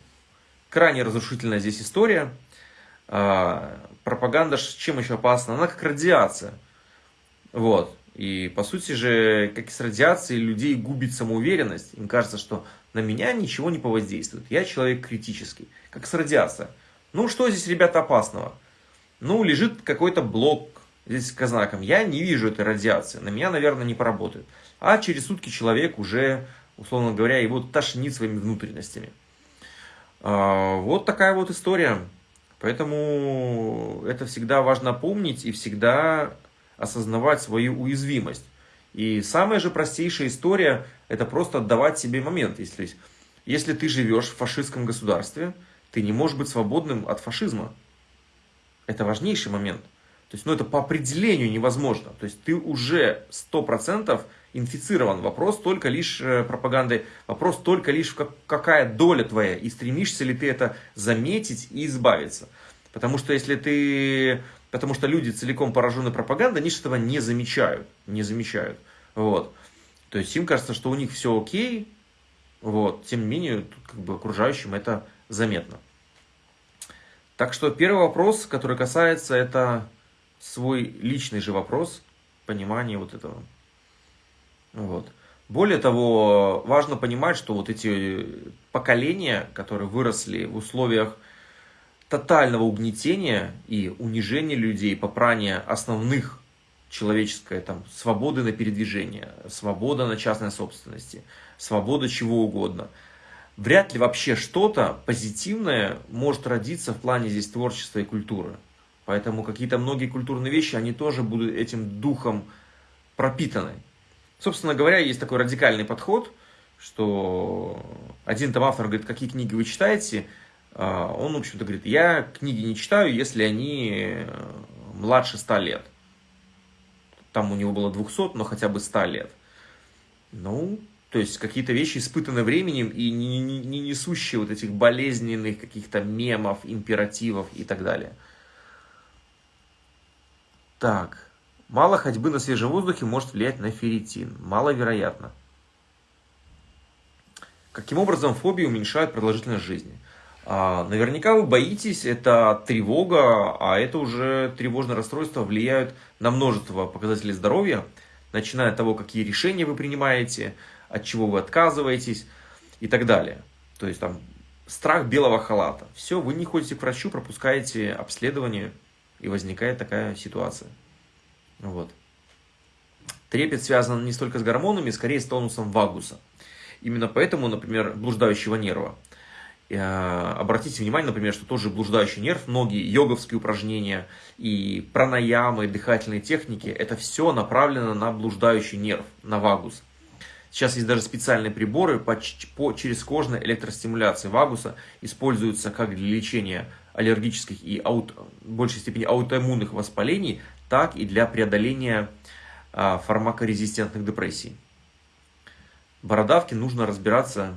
крайне разрушительная здесь история. А, пропаганда чем еще опасна? Она как радиация. Вот. И по сути же, как и с радиацией, людей губит самоуверенность. Им кажется, что на меня ничего не повоздействует. Я человек критический, как с радиацией. Ну, что здесь, ребята, опасного? Ну, лежит какой-то блок здесь с знаком. Я не вижу этой радиации, на меня, наверное, не поработает. А через сутки человек уже, условно говоря, его тошнит своими внутренностями. А, вот такая вот история. Поэтому это всегда важно помнить и всегда осознавать свою уязвимость. И самая же простейшая история – это просто отдавать себе момент. Если, если ты живешь в фашистском государстве, ты не можешь быть свободным от фашизма. Это важнейший момент. То есть, ну, это по определению невозможно. То есть, ты уже 100% инфицирован. Вопрос только лишь э, пропагандой, вопрос только лишь какая доля твоя, и стремишься ли ты это заметить и избавиться. Потому что если ты потому что люди целиком поражены пропагандой, они этого не замечают, не замечают, вот. То есть им кажется, что у них все окей, вот, тем не менее, тут как бы окружающим это заметно. Так что первый вопрос, который касается, это свой личный же вопрос, понимание вот этого. Вот. Более того, важно понимать, что вот эти поколения, которые выросли в условиях тотального угнетения и унижения людей, попрания основных человеческой там, свободы на передвижение, свобода на частной собственности, свобода чего угодно. Вряд ли вообще что-то позитивное может родиться в плане здесь творчества и культуры. Поэтому какие-то многие культурные вещи, они тоже будут этим духом пропитаны. Собственно говоря, есть такой радикальный подход, что один там автор говорит, какие книги вы читаете – а, он, в общем-то, говорит, я книги не читаю, если они младше 100 лет. Там у него было 200, но хотя бы 100 лет. Ну, то есть какие-то вещи испытаны временем и не, не, не несущие вот этих болезненных каких-то мемов, императивов и так далее. Так, мало ходьбы на свежем воздухе может влиять на ферритин. Маловероятно. Каким образом фобии уменьшают продолжительность жизни? А, наверняка вы боитесь, это тревога, а это уже тревожное расстройство влияют на множество показателей здоровья, начиная от того, какие решения вы принимаете, от чего вы отказываетесь и так далее. То есть там страх белого халата. Все, вы не ходите к врачу, пропускаете обследование, и возникает такая ситуация. Вот. Трепет связан не столько с гормонами, скорее с тонусом вагуса. Именно поэтому, например, блуждающего нерва – обратите внимание, например, что тоже блуждающий нерв, многие йоговские упражнения и пранаямы, дыхательные техники, это все направлено на блуждающий нерв, на вагус. Сейчас есть даже специальные приборы по, по через кожной электростимуляции вагуса, используются как для лечения аллергических и аут, в большей степени аутоиммунных воспалений, так и для преодоления а, фармакорезистентных депрессий. Бородавки нужно разбираться,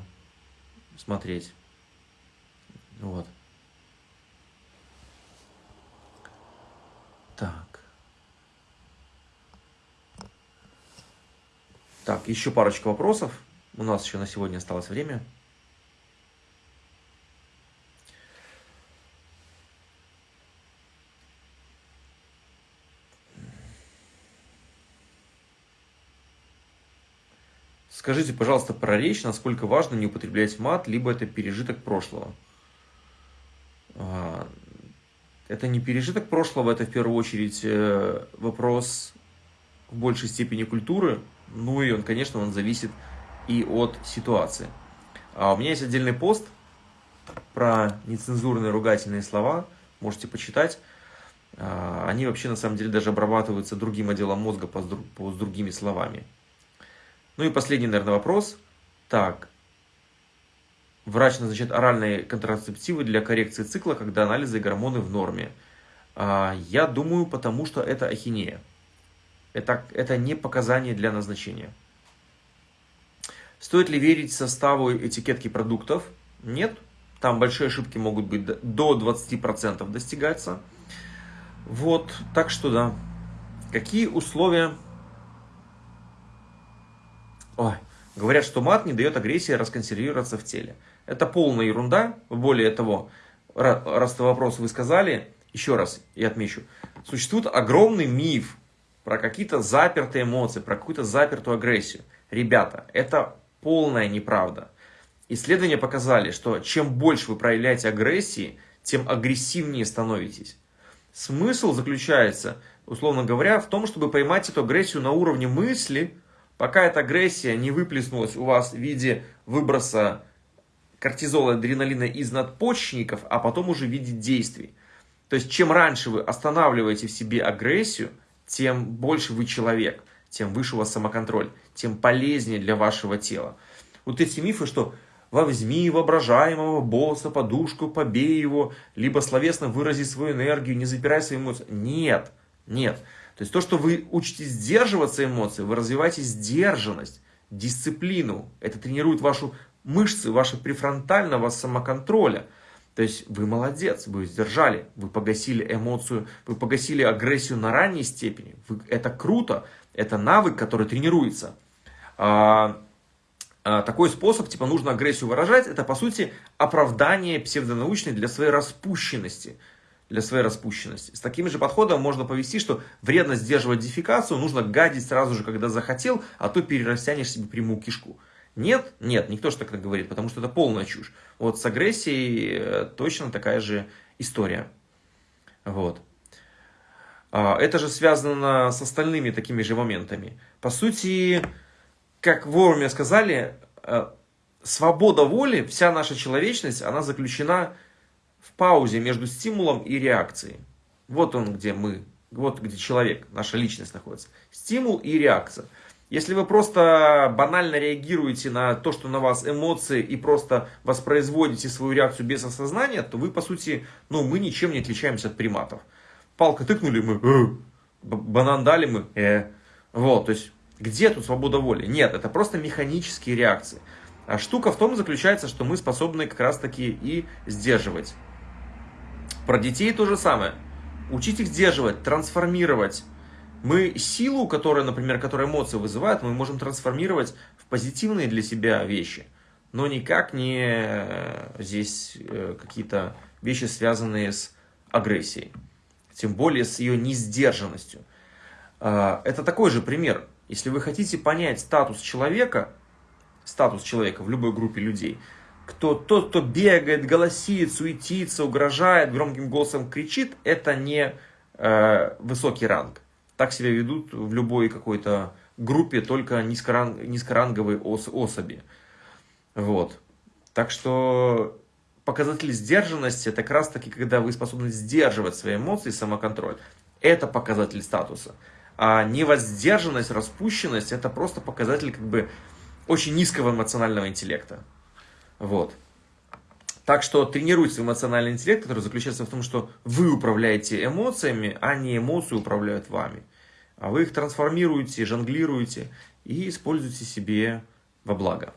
смотреть. Вот. Так. Так, еще парочка вопросов. У нас еще на сегодня осталось время. Скажите, пожалуйста, про речь, насколько важно не употреблять мат, либо это пережиток прошлого. А, это не пережиток прошлого, это в первую очередь э, вопрос в большей степени культуры, ну и он, конечно, он зависит и от ситуации. А у меня есть отдельный пост про нецензурные ругательные слова, можете почитать. А, они вообще на самом деле даже обрабатываются другим отделом мозга по, с другими словами. Ну и последний, наверное, вопрос. Так, Врач назначает оральные контрацептивы для коррекции цикла, когда анализы и гормоны в норме. А, я думаю, потому что это ахинея. Это, это не показание для назначения. Стоит ли верить составу этикетки продуктов? Нет. Там большие ошибки могут быть до 20% достигаться. Вот, так что да. Какие условия... Ой, говорят, что мат не дает агрессии расконсервироваться в теле. Это полная ерунда. Более того, раз это вопрос вы сказали, еще раз я отмечу, существует огромный миф про какие-то запертые эмоции, про какую-то запертую агрессию. Ребята, это полная неправда. Исследования показали, что чем больше вы проявляете агрессии, тем агрессивнее становитесь. Смысл заключается, условно говоря, в том, чтобы поймать эту агрессию на уровне мысли, пока эта агрессия не выплеснулась у вас в виде выброса кортизола, адреналина из надпочечников, а потом уже в виде действий. То есть, чем раньше вы останавливаете в себе агрессию, тем больше вы человек, тем выше у вас самоконтроль, тем полезнее для вашего тела. Вот эти мифы, что возьми воображаемого босса, подушку, побей его, либо словесно вырази свою энергию, не запирай свои эмоции. Нет, нет. То есть то, что вы учитесь сдерживаться эмоции, вы развиваете сдержанность, дисциплину. Это тренирует вашу мышцы, ваши префронтального самоконтроля. То есть вы молодец, вы сдержали, вы погасили эмоцию, вы погасили агрессию на ранней степени. Вы, это круто, это навык, который тренируется. А, а, такой способ, типа нужно агрессию выражать, это по сути оправдание псевдонаучной для своей распущенности. Для своей распущенности. С таким же подходом можно повести, что вредно сдерживать дефикацию, нужно гадить сразу же, когда захотел, а то перерастянешь себе прямую кишку. Нет, нет, никто же так не говорит, потому что это полная чушь. Вот с агрессией э, точно такая же история. Вот. А, это же связано с остальными такими же моментами. По сути, как вовремя сказали, э, свобода воли, вся наша человечность, она заключена в паузе между стимулом и реакцией. Вот он, где мы, вот где человек, наша личность находится. Стимул и реакция. Если вы просто банально реагируете на то, что на вас эмоции, и просто воспроизводите свою реакцию без осознания, то вы, по сути, ну, мы ничем не отличаемся от приматов. Палка тыкнули мы, э, банан дали мы, э. Вот, то есть, где тут свобода воли? Нет, это просто механические реакции. А штука в том заключается, что мы способны как раз таки и сдерживать. Про детей то же самое. Учить их сдерживать, трансформировать мы силу, которая, например, которая эмоции вызывает, мы можем трансформировать в позитивные для себя вещи, но никак не э, здесь э, какие-то вещи, связанные с агрессией, тем более с ее несдержанностью. А, это такой же пример. Если вы хотите понять статус человека, статус человека в любой группе людей, кто, тот, кто бегает, голосит, суетится, угрожает, громким голосом кричит, это не э, высокий ранг. Так себя ведут в любой какой-то группе только низкоранг, низкоранговые ос, особи. Вот. Так что показатель сдержанности, это как раз таки, когда вы способны сдерживать свои эмоции, самоконтроль. Это показатель статуса. А невоздержанность, распущенность, это просто показатель как бы очень низкого эмоционального интеллекта. Вот. Так что тренируйте эмоциональный интеллект, который заключается в том, что вы управляете эмоциями, а не эмоции управляют вами. А вы их трансформируете, жонглируете и используете себе во благо.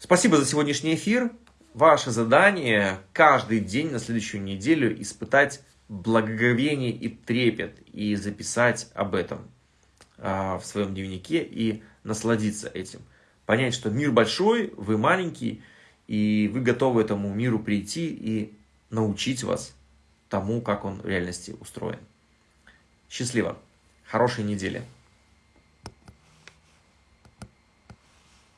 Спасибо за сегодняшний эфир. Ваше задание каждый день на следующую неделю испытать благоговение и трепет и записать об этом а, в своем дневнике и насладиться этим. Понять, что мир большой, вы маленький, и вы готовы этому миру прийти и научить вас тому, как он в реальности устроен. Счастливо! Хорошей недели!